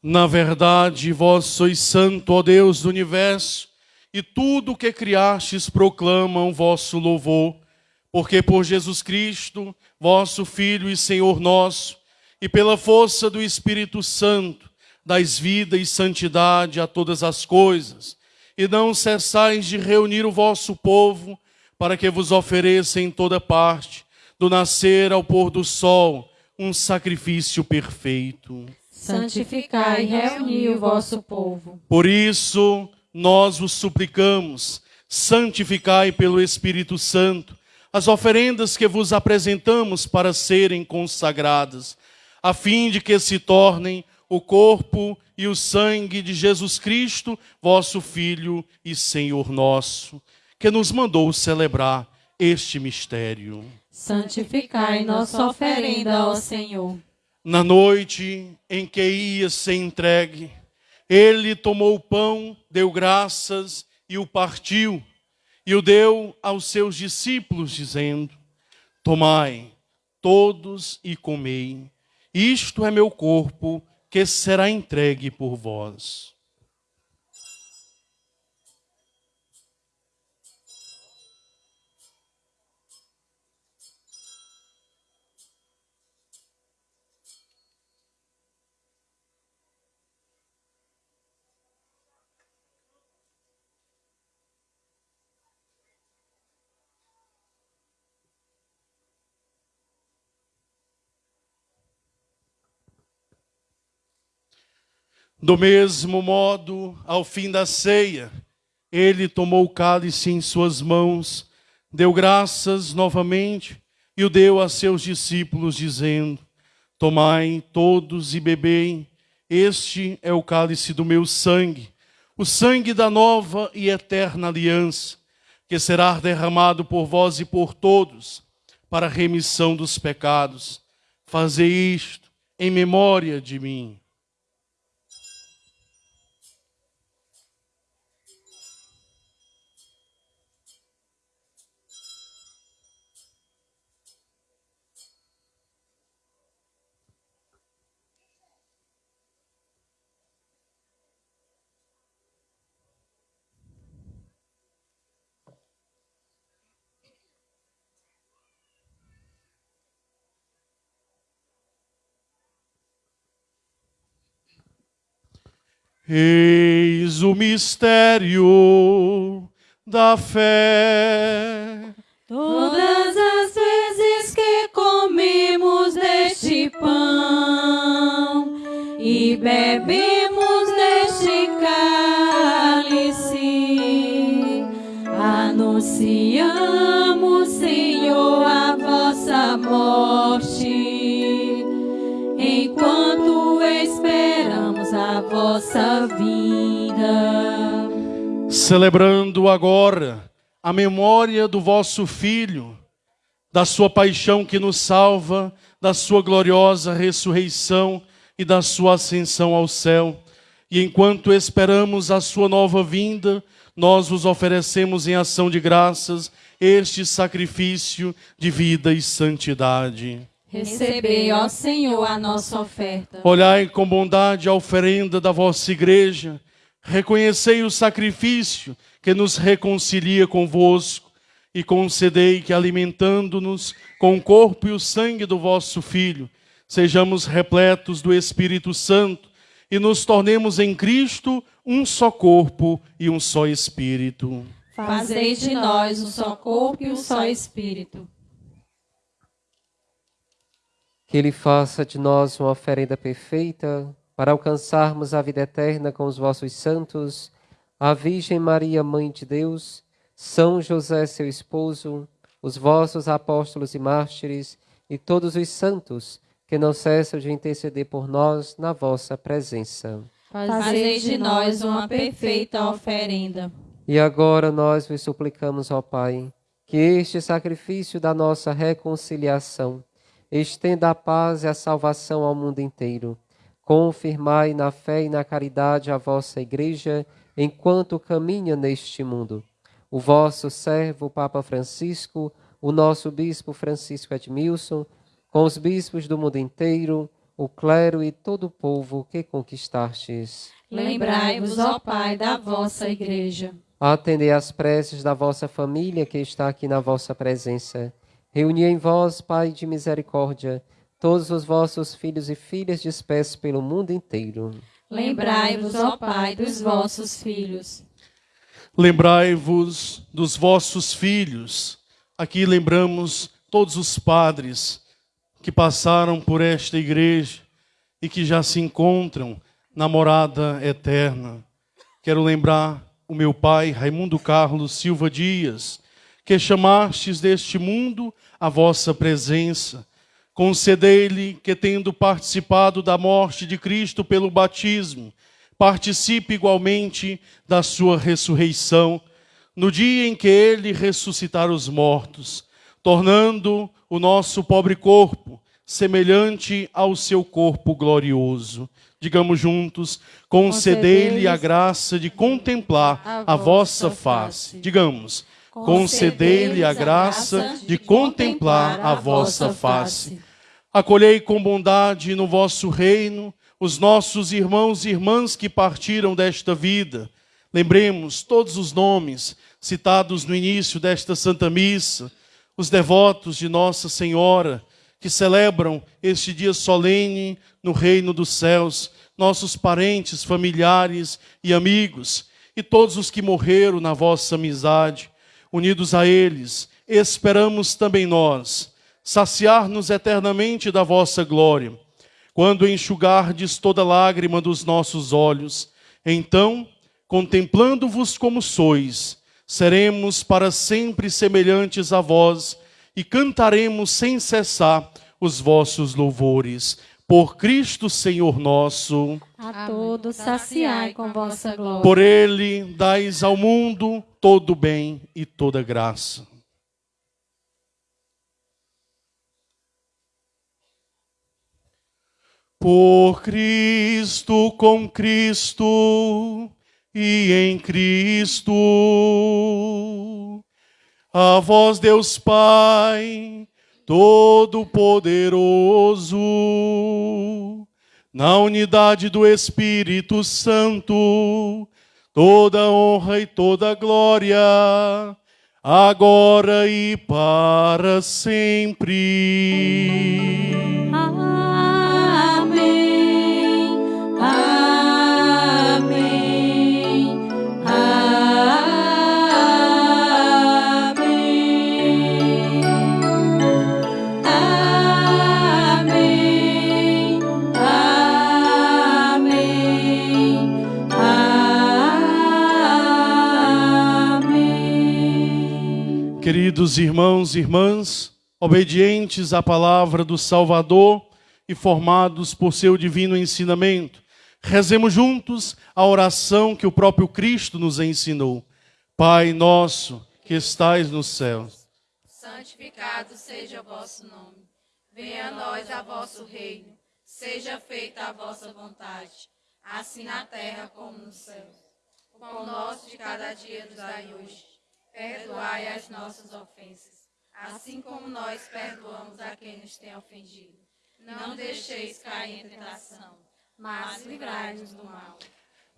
Na verdade, vós sois santo, ó Deus do universo, e tudo o que criastes proclama o vosso louvor, porque por Jesus Cristo, vosso Filho e Senhor nosso, e pela força do Espírito Santo, dais vida e santidade a todas as coisas, e não cessais de reunir o vosso povo, para que vos ofereça em toda parte, do nascer ao pôr do sol, um sacrifício perfeito santificai e reuni o vosso povo. Por isso, nós vos suplicamos, santificai pelo Espírito Santo as oferendas que vos apresentamos para serem consagradas, a fim de que se tornem o corpo e o sangue de Jesus Cristo, vosso Filho e Senhor nosso, que nos mandou celebrar este mistério. Santificai nossa oferenda, ó Senhor. Na noite em que ia ser entregue, ele tomou o pão, deu graças e o partiu, e o deu aos seus discípulos, dizendo: Tomai todos e comei, isto é meu corpo que será entregue por vós. Do mesmo modo, ao fim da ceia, ele tomou o cálice em suas mãos, deu graças novamente e o deu a seus discípulos, dizendo: Tomai todos e bebei, este é o cálice do meu sangue, o sangue da nova e eterna aliança, que será derramado por vós e por todos, para a remissão dos pecados. Fazei isto em memória de mim. Eis o mistério da fé. Todas as vezes que comemos deste pão e bebemos deste cálice, anunciamos, Senhor, a vossa morte, enquanto vossa vinda. Celebrando agora a memória do vosso Filho, da sua paixão que nos salva, da sua gloriosa ressurreição e da sua ascensão ao céu. E enquanto esperamos a sua nova vinda, nós vos oferecemos em ação de graças este sacrifício de vida e santidade. Recebei, ó Senhor, a nossa oferta. Olhai com bondade a oferenda da vossa igreja, reconhecei o sacrifício que nos reconcilia convosco e concedei que, alimentando-nos com o corpo e o sangue do vosso Filho, sejamos repletos do Espírito Santo e nos tornemos em Cristo um só corpo e um só Espírito. Fazei de nós um só corpo e um só espírito. Que Ele faça de nós uma oferenda perfeita para alcançarmos a vida eterna com os vossos santos, a Virgem Maria, Mãe de Deus, São José, seu esposo, os vossos apóstolos e mártires e todos os santos que não cessam de interceder por nós na vossa presença. Fazei de nós uma perfeita oferenda. E agora nós vos suplicamos, ó Pai, que este sacrifício da nossa reconciliação estenda a paz e a salvação ao mundo inteiro. Confirmai na fé e na caridade a vossa Igreja enquanto caminha neste mundo. O vosso servo, Papa Francisco, o nosso Bispo Francisco Edmilson, com os bispos do mundo inteiro, o clero e todo o povo que conquistastes. Lembrai-vos, ó Pai, da vossa Igreja. Atendei às preces da vossa família que está aqui na vossa presença. Reuni em vós, Pai de misericórdia, todos os vossos filhos e filhas dispersos pelo mundo inteiro. Lembrai-vos, ó Pai, dos vossos filhos. Lembrai-vos dos vossos filhos. Aqui lembramos todos os padres que passaram por esta igreja e que já se encontram na morada eterna. Quero lembrar o meu pai, Raimundo Carlos Silva Dias, que chamastes deste mundo a vossa presença. Concedei-lhe que, tendo participado da morte de Cristo pelo batismo, participe igualmente da sua ressurreição, no dia em que ele ressuscitar os mortos, tornando o nosso pobre corpo semelhante ao seu corpo glorioso. Digamos juntos, concedei-lhe a graça de contemplar a vossa face. Digamos, concedei-lhe a graça de contemplar a vossa face. Acolhei com bondade no vosso reino os nossos irmãos e irmãs que partiram desta vida. Lembremos todos os nomes citados no início desta Santa Missa, os devotos de Nossa Senhora, que celebram este dia solene no reino dos céus, nossos parentes, familiares e amigos, e todos os que morreram na vossa amizade, unidos a eles, esperamos também nós saciar-nos eternamente da vossa glória. Quando enxugardes toda lágrima dos nossos olhos, então, contemplando-vos como sois, seremos para sempre semelhantes a vós e cantaremos sem cessar os vossos louvores. Por Cristo Senhor nosso. A todos saciai com vossa glória. Por Ele dais ao mundo todo bem e toda graça. Por Cristo, com Cristo e em Cristo, a vós, Deus Pai, Todo-Poderoso, na unidade do Espírito Santo, toda honra e toda glória, agora e para sempre. Queridos irmãos e irmãs, obedientes à palavra do Salvador e formados por seu divino ensinamento, rezemos juntos a oração que o próprio Cristo nos ensinou. Pai nosso, que estais nos céus, santificado seja o vosso nome. Venha a nós a vosso reino. Seja feita a vossa vontade, assim na terra como no céu. O pão nosso de cada dia nos dai hoje. Perdoai as nossas ofensas, assim como nós perdoamos a quem nos tem ofendido. Não deixeis cair em tentação, mas livrai-nos do mal.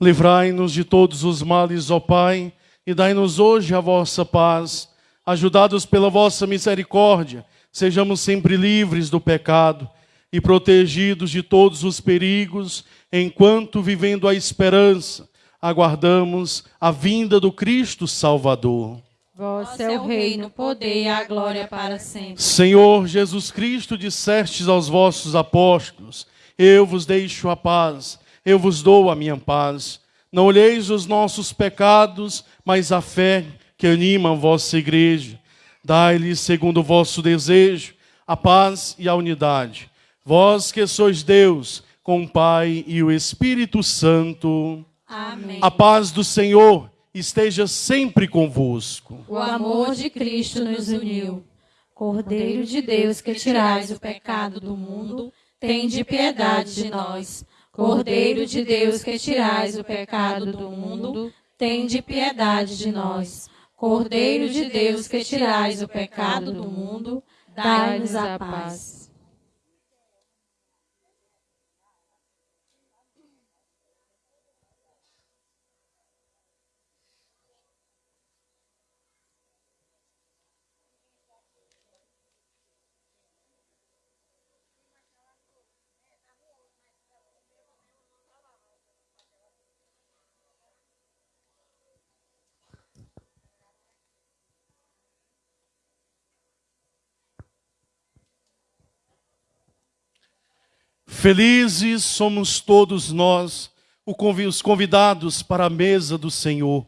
Livrai-nos de todos os males, ó Pai, e dai-nos hoje a vossa paz. Ajudados pela vossa misericórdia, sejamos sempre livres do pecado e protegidos de todos os perigos, enquanto, vivendo a esperança, aguardamos a vinda do Cristo Salvador. Vosso é o reino, o poder e a glória para sempre. Senhor Jesus Cristo, dissestes aos vossos apóstolos: Eu vos deixo a paz, eu vos dou a minha paz. Não olheis os nossos pecados, mas a fé que anima a vossa igreja. Dai-lhes, segundo o vosso desejo, a paz e a unidade. Vós que sois Deus, com o Pai e o Espírito Santo. Amém. A paz do Senhor esteja sempre convosco. O amor de Cristo nos uniu. Cordeiro de Deus que tirais o pecado do mundo, tende piedade de nós. Cordeiro de Deus que tirais o pecado do mundo, tende piedade de nós. Cordeiro de Deus que tirais o pecado do mundo, dai-nos a paz. Felizes somos todos nós, os convidados para a mesa do Senhor.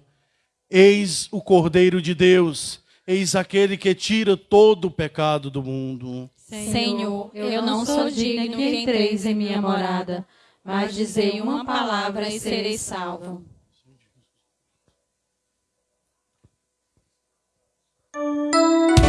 Eis o Cordeiro de Deus, eis aquele que tira todo o pecado do mundo. Senhor, eu não sou digno que entreis em minha morada, mas dizei uma palavra e serei salvo. Meu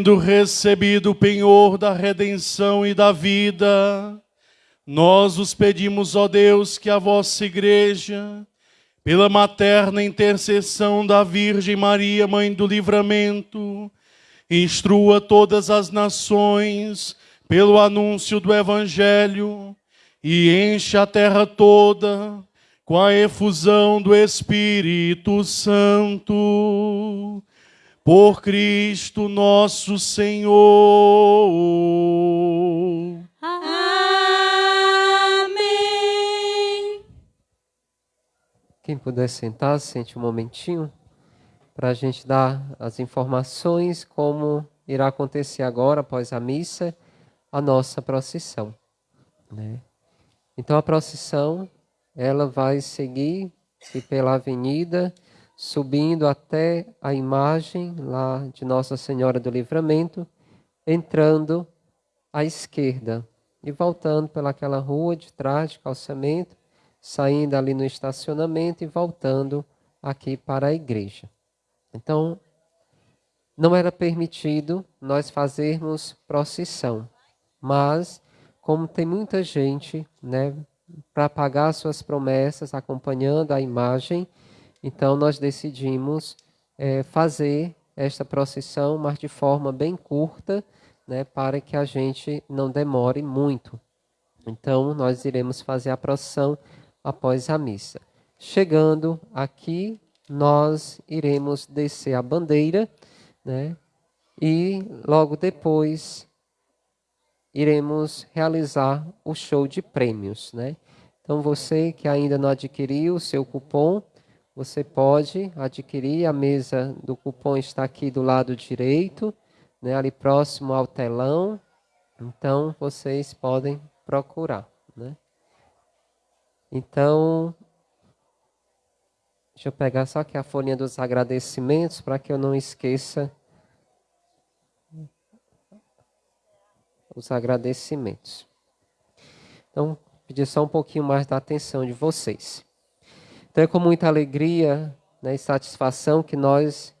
tendo recebido o penhor da redenção e da vida, nós os pedimos, ó Deus, que a vossa igreja, pela materna intercessão da Virgem Maria, Mãe do Livramento, instrua todas as nações pelo anúncio do Evangelho e enche a terra toda com a efusão do Espírito Santo. Por Cristo nosso Senhor. Amém. Quem puder sentar, sente um momentinho para a gente dar as informações como irá acontecer agora após a missa a nossa procissão, né? Então a procissão ela vai seguir pela avenida subindo até a imagem lá de Nossa Senhora do Livramento, entrando à esquerda e voltando pelaquela rua de trás de calçamento, saindo ali no estacionamento e voltando aqui para a igreja. Então, não era permitido nós fazermos procissão, mas como tem muita gente, né, para pagar suas promessas, acompanhando a imagem, então nós decidimos é, fazer esta procissão, mas de forma bem curta, né, para que a gente não demore muito. Então nós iremos fazer a procissão após a missa. Chegando aqui, nós iremos descer a bandeira, né? E logo depois iremos realizar o show de prêmios, né? Então você que ainda não adquiriu o seu cupom, você pode adquirir. A mesa do cupom está aqui do lado direito, né, ali próximo ao telão. Então vocês podem procurar. Né? Então, deixa eu pegar só aqui a folhinha dos agradecimentos para que eu não esqueça os agradecimentos. Então, pedir só um pouquinho mais da atenção de vocês. Então é com muita alegria né, e satisfação que nós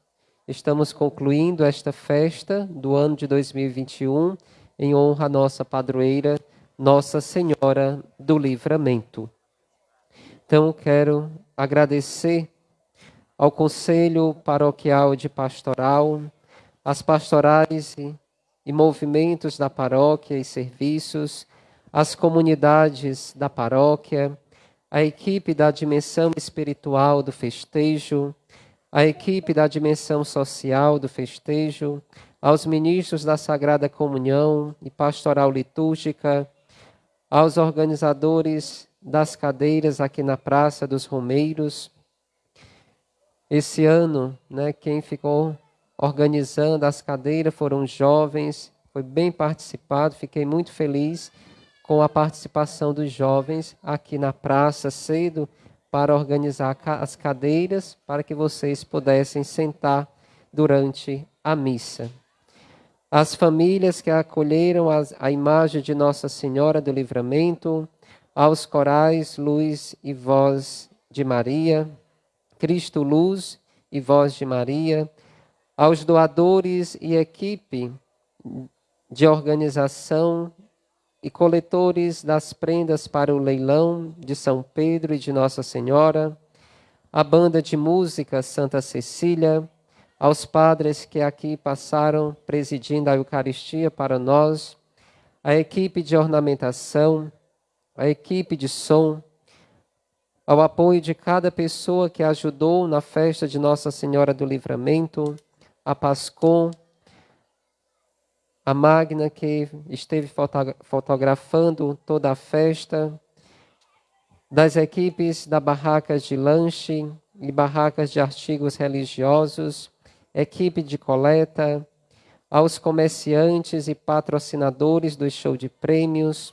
estamos concluindo esta festa do ano de 2021 em honra à nossa padroeira, Nossa Senhora do Livramento. Então quero agradecer ao Conselho Paroquial de Pastoral, às pastorais e, e movimentos da paróquia e serviços, às comunidades da paróquia, a equipe da dimensão espiritual do festejo, a equipe da dimensão social do festejo, aos ministros da Sagrada Comunhão e Pastoral Litúrgica, aos organizadores das cadeiras aqui na Praça dos Romeiros. Esse ano, né, quem ficou organizando as cadeiras foram jovens, foi bem participado, fiquei muito feliz com a participação dos jovens aqui na praça cedo para organizar as cadeiras para que vocês pudessem sentar durante a missa. As famílias que acolheram a imagem de Nossa Senhora do Livramento, aos corais Luz e Voz de Maria, Cristo Luz e Voz de Maria, aos doadores e equipe de organização e coletores das prendas para o leilão de São Pedro e de Nossa Senhora, a banda de música Santa Cecília, aos padres que aqui passaram presidindo a Eucaristia para nós, a equipe de ornamentação, a equipe de som, ao apoio de cada pessoa que ajudou na festa de Nossa Senhora do Livramento, a Pascom, a Magna, que esteve fotografando toda a festa, das equipes da barracas de lanche e barracas de artigos religiosos, equipe de coleta, aos comerciantes e patrocinadores do show de prêmios,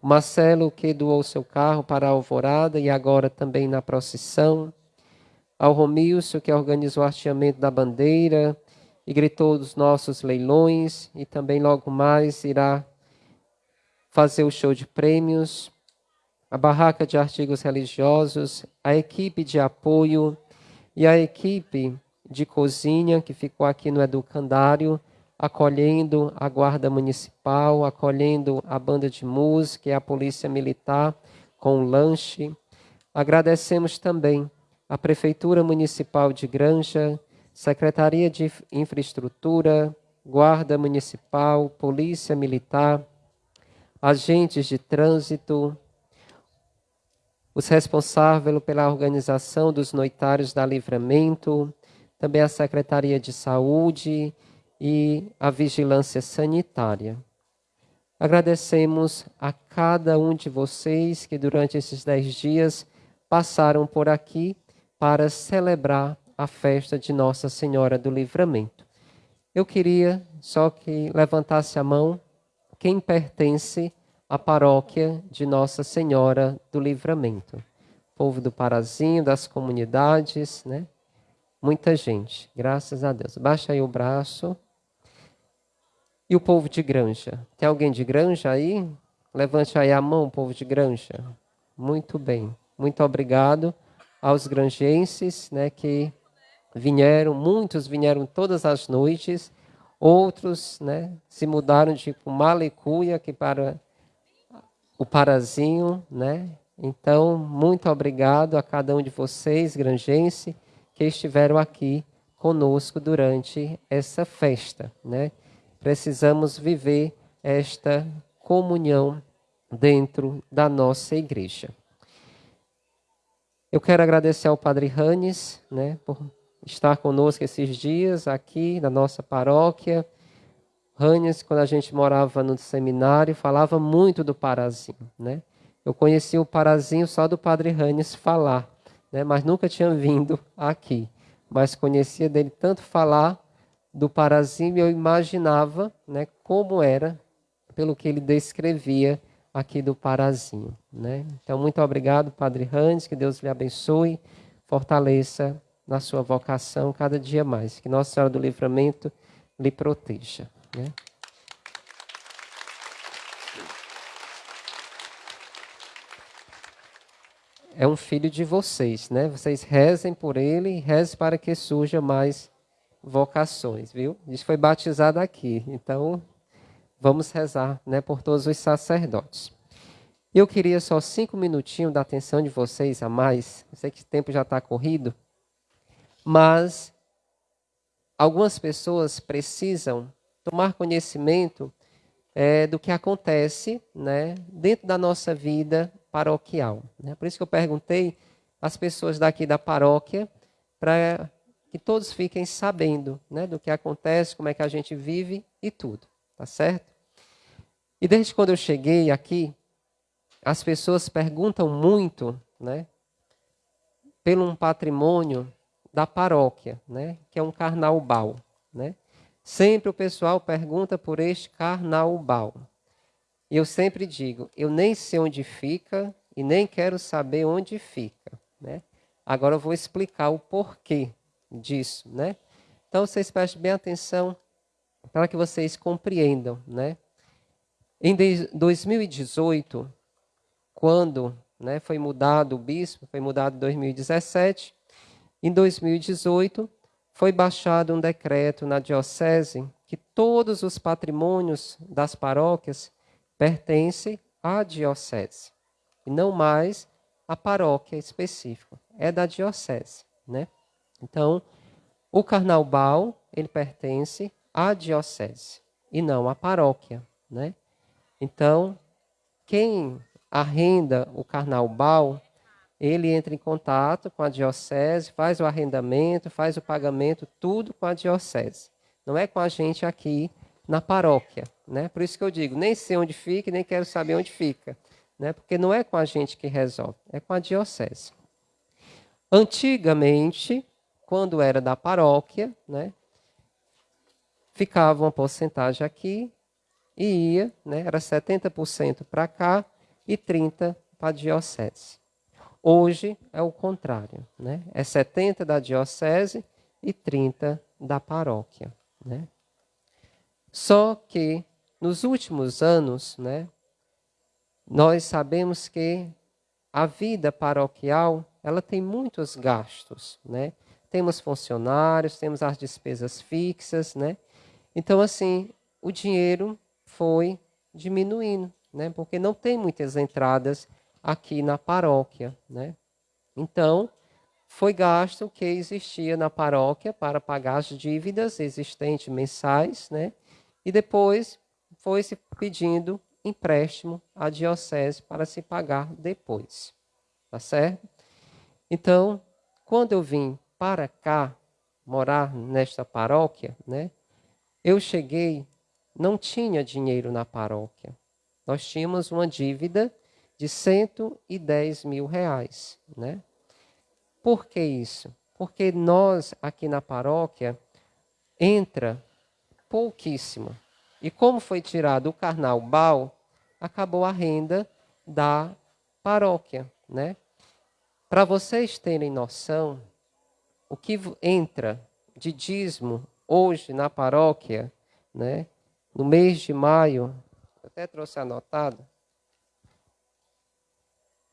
o Marcelo que doou seu carro para a Alvorada e agora também na procissão, ao Romilson que organizou o hasteamento da bandeira, e gritou dos nossos leilões e também logo mais irá fazer o show de prêmios, a barraca de artigos religiosos, a equipe de apoio e a equipe de cozinha que ficou aqui no educandário, acolhendo a guarda municipal, acolhendo a banda de música e a polícia militar com um lanche. Agradecemos também a prefeitura municipal de Granja, Secretaria de Infraestrutura, Guarda Municipal, Polícia Militar, agentes de trânsito, os responsáveis pela organização dos noitários da Livramento, também a Secretaria de Saúde e a Vigilância Sanitária. Agradecemos a cada um de vocês que durante esses dez dias passaram por aqui para celebrar a festa de Nossa Senhora do Livramento. Eu queria só que levantasse a mão quem pertence à paróquia de Nossa Senhora do Livramento. Povo do Parazinho, das comunidades, né? Muita gente, graças a Deus. Baixa aí o braço. E o povo de Granja? Tem alguém de Granja aí? Levante aí a mão, povo de Granja. Muito bem. Muito obrigado aos granjenses, né, que vieram, muitos vieram todas as noites, outros, né, se mudaram de Malecuia aqui para o Parazinho, né? Então, muito obrigado a cada um de vocês, granjense, que estiveram aqui conosco durante essa festa, né? Precisamos viver esta comunhão dentro da nossa igreja. Eu quero agradecer ao Padre Ranes, né, por estar conosco esses dias aqui na nossa paróquia. Ranes, quando a gente morava no seminário, falava muito do Parazinho, né? Eu conheci o Parazinho só do Padre Ranes falar, né, mas nunca tinha vindo aqui. Mas conhecia dele tanto falar do Parazinho, eu imaginava, né, como era pelo que ele descrevia aqui do Parazinho. Né? Então, muito obrigado, Padre Hans, que Deus lhe abençoe, fortaleça na sua vocação cada dia mais, que Nossa Senhora do Livramento lhe proteja. Né? É um filho de vocês, né? Vocês rezem por ele e rezem para que surja mais vocações, viu? Isso foi batizado aqui, então vamos rezar né, por todos os sacerdotes. Eu queria só cinco minutinhos da atenção de vocês a mais. Eu sei que o tempo já está corrido, mas algumas pessoas precisam tomar conhecimento é, do que acontece né, dentro da nossa vida paroquial. Né? Por isso que eu perguntei às pessoas daqui da paróquia para que todos fiquem sabendo né, do que acontece, como é que a gente vive e tudo. Tá certo? E desde quando eu cheguei aqui, as pessoas perguntam muito, né, pelo um patrimônio da paróquia, né, que é um carnaubal, né? Sempre o pessoal pergunta por este carnaubal. E eu sempre digo, eu nem sei onde fica e nem quero saber onde fica, né? Agora eu vou explicar o porquê disso, né? Então vocês prestem bem atenção para que vocês compreendam, né? Em 2018, quando né, foi mudado o bispo, foi mudado em 2017, em 2018 foi baixado um decreto na diocese que todos os patrimônios das paróquias pertencem à diocese e não mais à paróquia específica, é da diocese, né? Então, o carnaval, ele pertence à diocese e não à paróquia, né? Então, quem arrenda o carnaval, ele entra em contato com a diocese, faz o arrendamento, faz o pagamento, tudo com a diocese. Não é com a gente aqui na paróquia, né? Por isso que eu digo, nem sei onde fica, nem quero saber onde fica, né? Porque não é com a gente que resolve, é com a diocese. Antigamente, quando era da paróquia, né? Ficava uma porcentagem aqui, e ia, né, era 70% para cá e 30% para a diocese. Hoje é o contrário, né? é 70% da diocese e 30% da paróquia. Né? Só que nos últimos anos, né, nós sabemos que a vida paroquial ela tem muitos gastos, né? Temos funcionários, temos as despesas fixas, né? Então assim, o dinheiro foi diminuindo, né? Porque não tem muitas entradas aqui na paróquia, né? Então, foi gasto o que existia na paróquia para pagar as dívidas existentes mensais, né? E depois foi se pedindo empréstimo à diocese para se pagar depois. Tá certo? Então, quando eu vim para cá morar nesta paróquia, né? Eu cheguei não tinha dinheiro na paróquia. Nós tínhamos uma dívida de 110 mil reais. Né? Por que isso? Porque nós, aqui na paróquia, entra pouquíssimo. E como foi tirado o carnaval, acabou a renda da paróquia. Né? Para vocês terem noção, o que entra de dízimo hoje na paróquia, né, no mês de maio, até trouxe anotado,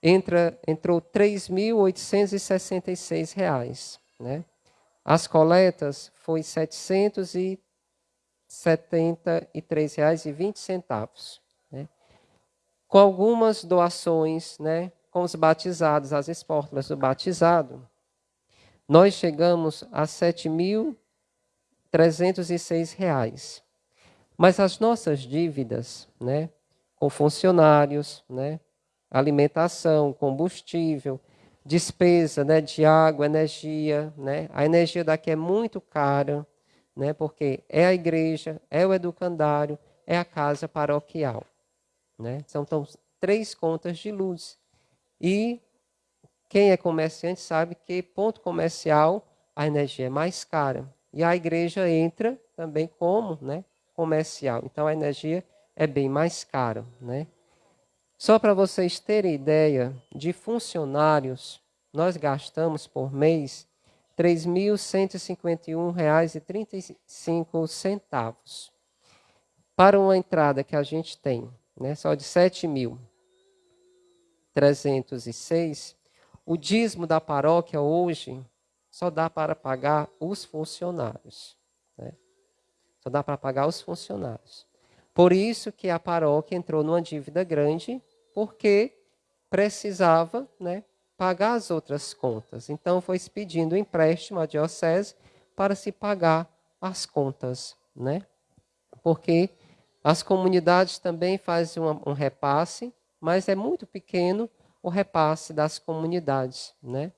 entra, entrou R$ 3.866. Né? As coletas foi R$ 773,20. Né? Com algumas doações, né, com os batizados, as esportas do batizado, nós chegamos a R$ 7.306. Mas as nossas dívidas, né, com funcionários, né, alimentação, combustível, despesa né, de água, energia. Né? A energia daqui é muito cara, né, porque é a igreja, é o educandário, é a casa paroquial. Né? São então, três contas de luz. E quem é comerciante sabe que ponto comercial a energia é mais cara. E a igreja entra também como né, comercial. Então a energia é bem mais cara. Né? Só para vocês terem ideia, de funcionários, nós gastamos por mês R$ 3.151,35. Para uma entrada que a gente tem, né, só de R$ 7.306, o dízimo da paróquia hoje só dá para pagar os funcionários. Né? Só dá para pagar os funcionários. Por isso que a paróquia entrou numa dívida grande porque precisava né, pagar as outras contas. Então, foi se pedindo empréstimo à diocese para se pagar as contas. Né? Porque as comunidades também fazem um, um repasse, mas é muito pequeno o repasse das comunidades. Né?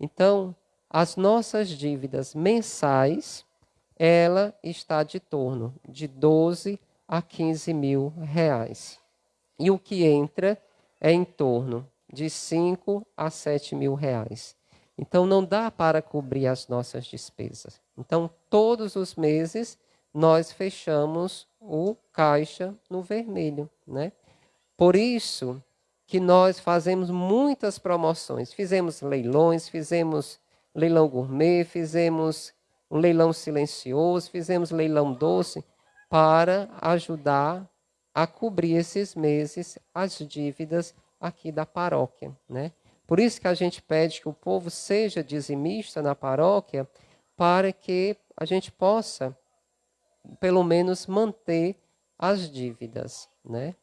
Então, as nossas dívidas mensais, ela está de torno de 12 a 15 mil reais e o que entra é em torno de 5 a 7 mil reais. Então, não dá para cobrir as nossas despesas. Então, todos os meses, nós fechamos o caixa no vermelho. Né? Por isso que nós fazemos muitas promoções. Fizemos leilões, fizemos leilão gourmet, fizemos um leilão silencioso, fizemos leilão doce para ajudar a cobrir esses meses as dívidas aqui da paróquia, né? Por isso que a gente pede que o povo seja dizimista na paróquia, para que a gente possa, pelo menos, manter as dívidas, né?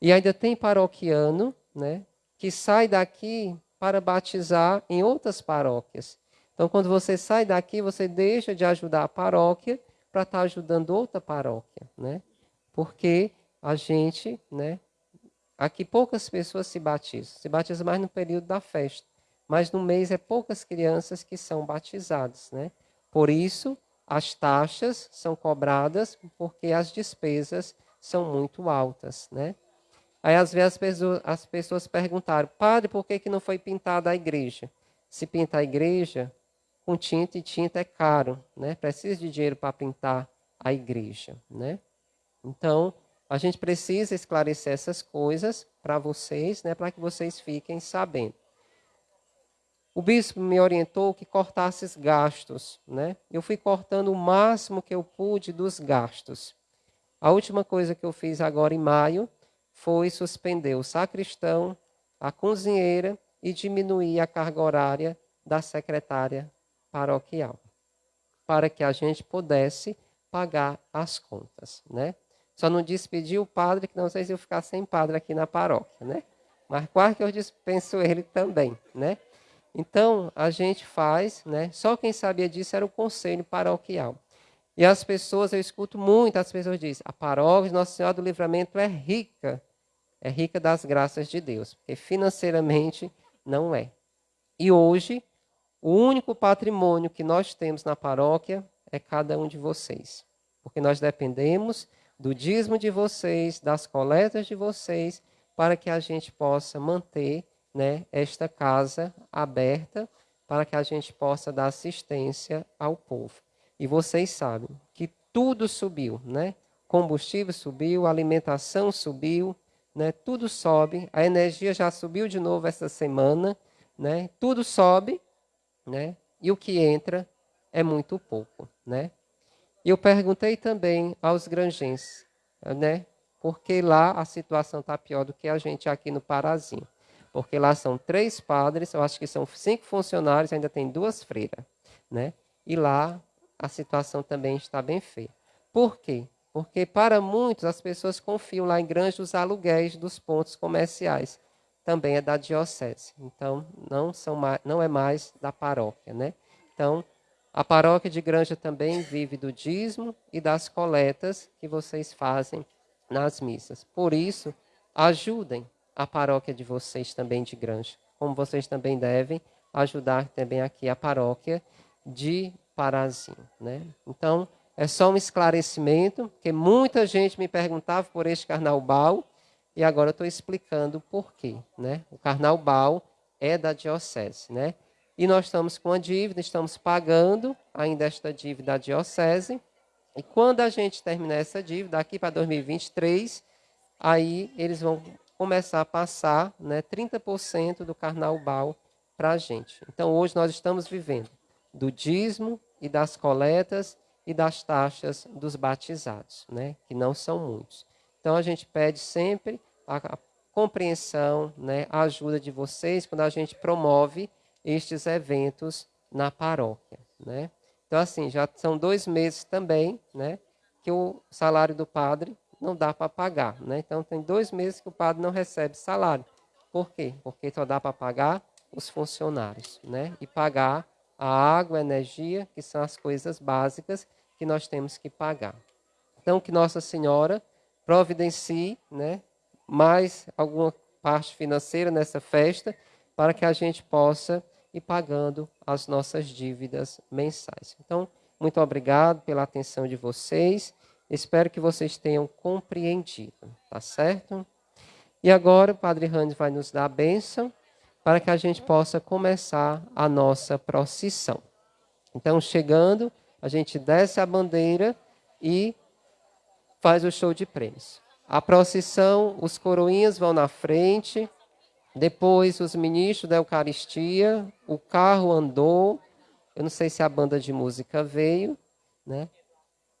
E ainda tem paroquiano, né, que sai daqui para batizar em outras paróquias. Então, quando você sai daqui, você deixa de ajudar a paróquia para estar ajudando outra paróquia, né? Porque a gente, né? Aqui poucas pessoas se batizam. Se batizam mais no período da festa. Mas no mês é poucas crianças que são batizadas, né? Por isso, as taxas são cobradas porque as despesas são muito altas, né? Aí às vezes as pessoas, as pessoas perguntaram, padre, por que, que não foi pintada a igreja? Se pintar a igreja, com tinta e tinta é caro, né? Precisa de dinheiro para pintar a igreja, né? Então, a gente precisa esclarecer essas coisas para vocês, né, para que vocês fiquem sabendo. O bispo me orientou que cortasse os gastos, né? Eu fui cortando o máximo que eu pude dos gastos. A última coisa que eu fiz agora em maio foi suspender o sacristão, a cozinheira e diminuir a carga horária da secretária paroquial, para que a gente pudesse pagar as contas, né? Só não despedi o padre, que não sei se eu ficar sem padre aqui na paróquia, né? Mas quase que eu dispenso ele também, né? Então, a gente faz, né? Só quem sabia disso era o conselho paroquial. E as pessoas, eu escuto muito, as pessoas dizem, a paróquia de Nossa Senhora do Livramento é rica, é rica das graças de Deus, porque financeiramente não é. E hoje, o único patrimônio que nós temos na paróquia é cada um de vocês, porque nós dependemos do dízimo de vocês, das coletas de vocês, para que a gente possa manter né, esta casa aberta, para que a gente possa dar assistência ao povo. E vocês sabem que tudo subiu, né? Combustível subiu, alimentação subiu, né? Tudo sobe, a energia já subiu de novo essa semana, né? Tudo sobe, né? E o que entra é muito pouco, né? E eu perguntei também aos granjenses, né? Porque lá a situação está pior do que a gente aqui no Parazinho. Porque lá são três padres, eu acho que são cinco funcionários, ainda tem duas freiras, né? E lá a situação também está bem feia. Por quê? Porque para muitos as pessoas confiam lá em grandes os aluguéis dos pontos comerciais. Também é da diocese. Então, não, são mais, não é mais da paróquia, né? Então, a paróquia de Granja também vive do dízimo e das coletas que vocês fazem nas missas. Por isso, ajudem a paróquia de vocês também de Granja, como vocês também devem ajudar também aqui a paróquia de Parazinho, né? Então, é só um esclarecimento, porque muita gente me perguntava por este carnaval e agora eu estou explicando o porquê, né? O carnaval é da diocese, né? E nós estamos com a dívida, estamos pagando ainda esta dívida da diocese. E quando a gente terminar essa dívida, aqui para 2023, aí eles vão começar a passar né, 30% do carnaval para a gente. Então, hoje nós estamos vivendo do dízimo e das coletas e das taxas dos batizados, né, que não são muitos. Então, a gente pede sempre a, a compreensão, né, a ajuda de vocês quando a gente promove estes eventos na paróquia, né? Então, assim, já são dois meses também, né, que o salário do padre não dá para pagar, né? Então, tem dois meses que o padre não recebe salário. Por quê? Porque só dá para pagar os funcionários, né? E pagar a água, a energia, que são as coisas básicas que nós temos que pagar. Então, que Nossa Senhora providencie, né, mais alguma parte financeira nessa festa, para que a gente possa ir pagando as nossas dívidas mensais. Então, muito obrigado pela atenção de vocês. Espero que vocês tenham compreendido, tá certo? E agora o Padre Hans vai nos dar a bênção para que a gente possa começar a nossa procissão. Então, chegando, a gente desce a bandeira e faz o show de prêmios. A procissão, os coroinhas vão na frente, depois, os ministros da Eucaristia, o carro andou. Eu não sei se a banda de música veio, né?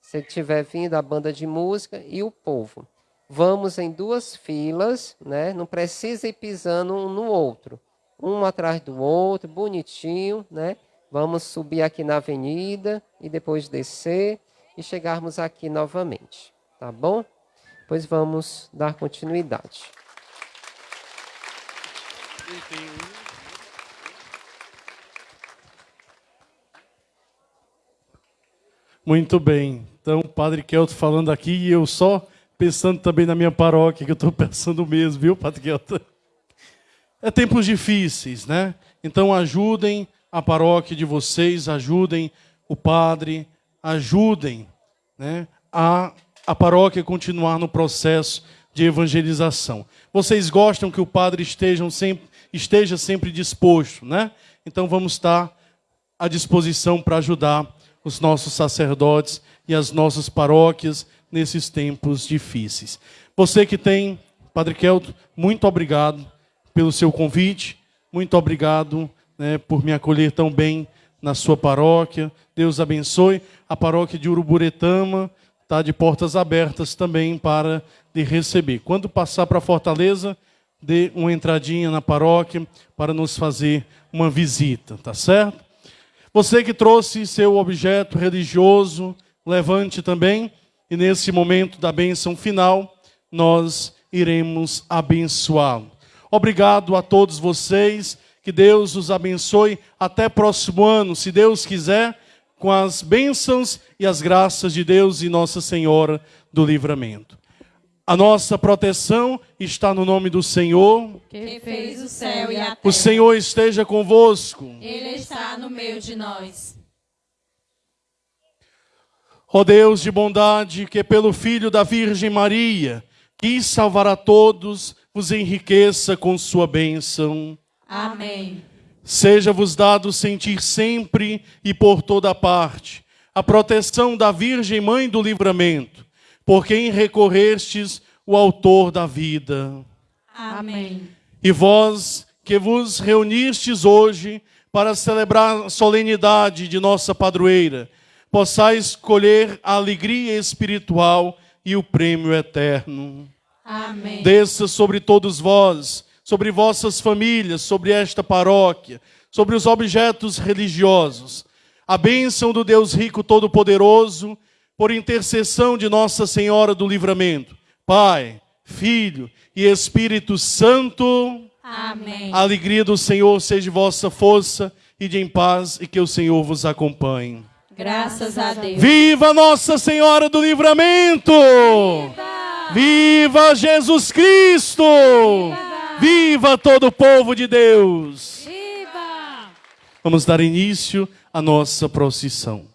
Se tiver vindo a banda de música e o povo. Vamos em duas filas, né? Não precisa ir pisando um no outro, um atrás do outro, bonitinho, né? Vamos subir aqui na avenida e depois descer e chegarmos aqui novamente, tá bom? Pois vamos dar continuidade. Muito bem. Então, o Padre Kelto falando aqui e eu só pensando também na minha paróquia, que eu estou pensando mesmo, viu, Padre Kelto? É tempos difíceis, né? Então, ajudem a paróquia de vocês, ajudem o padre, ajudem né, a, a paróquia continuar no processo de evangelização. Vocês gostam que o padre esteja sempre, esteja sempre disposto, né? Então vamos estar à disposição para ajudar os nossos sacerdotes e as nossas paróquias nesses tempos difíceis. Você que tem, Padre Kelto, muito obrigado pelo seu convite, muito obrigado né, por me acolher tão bem na sua paróquia. Deus abençoe. A paróquia de Uruburetama está de portas abertas também para lhe receber. Quando passar para Fortaleza, dê uma entradinha na paróquia para nos fazer uma visita, tá certo? Você que trouxe seu objeto religioso, levante também, e nesse momento da bênção final, nós iremos abençoá-lo. Obrigado a todos vocês, que Deus os abençoe até próximo ano, se Deus quiser, com as bênçãos e as graças de Deus e Nossa Senhora do Livramento. A nossa proteção está no nome do Senhor. Que fez o céu e a terra. O Senhor esteja convosco. Ele está no meio de nós. Ó Deus de bondade, que pelo Filho da Virgem Maria quis salvar a todos, vos enriqueça com sua bênção. Amém. Seja-vos dado sentir sempre e por toda parte a proteção da Virgem Mãe do Livramento, por quem recorrestes o Autor da vida. Amém. E vós que vos reunistes hoje para celebrar a solenidade de nossa padroeira, possais escolher a alegria espiritual e o prêmio eterno. Amém. Desça sobre todos vós, sobre vossas famílias, sobre esta paróquia, sobre os objetos religiosos, a bênção do Deus rico todo-poderoso, por intercessão de Nossa Senhora do Livramento, Pai, Filho e Espírito Santo. Amém. A alegria do Senhor seja vossa força e de em paz e que o Senhor vos acompanhe. Graças a Deus. Viva Nossa Senhora do Livramento! Viva, Jesus Cristo! Viva todo o povo de Deus! Viva! Vamos dar início à nossa procissão.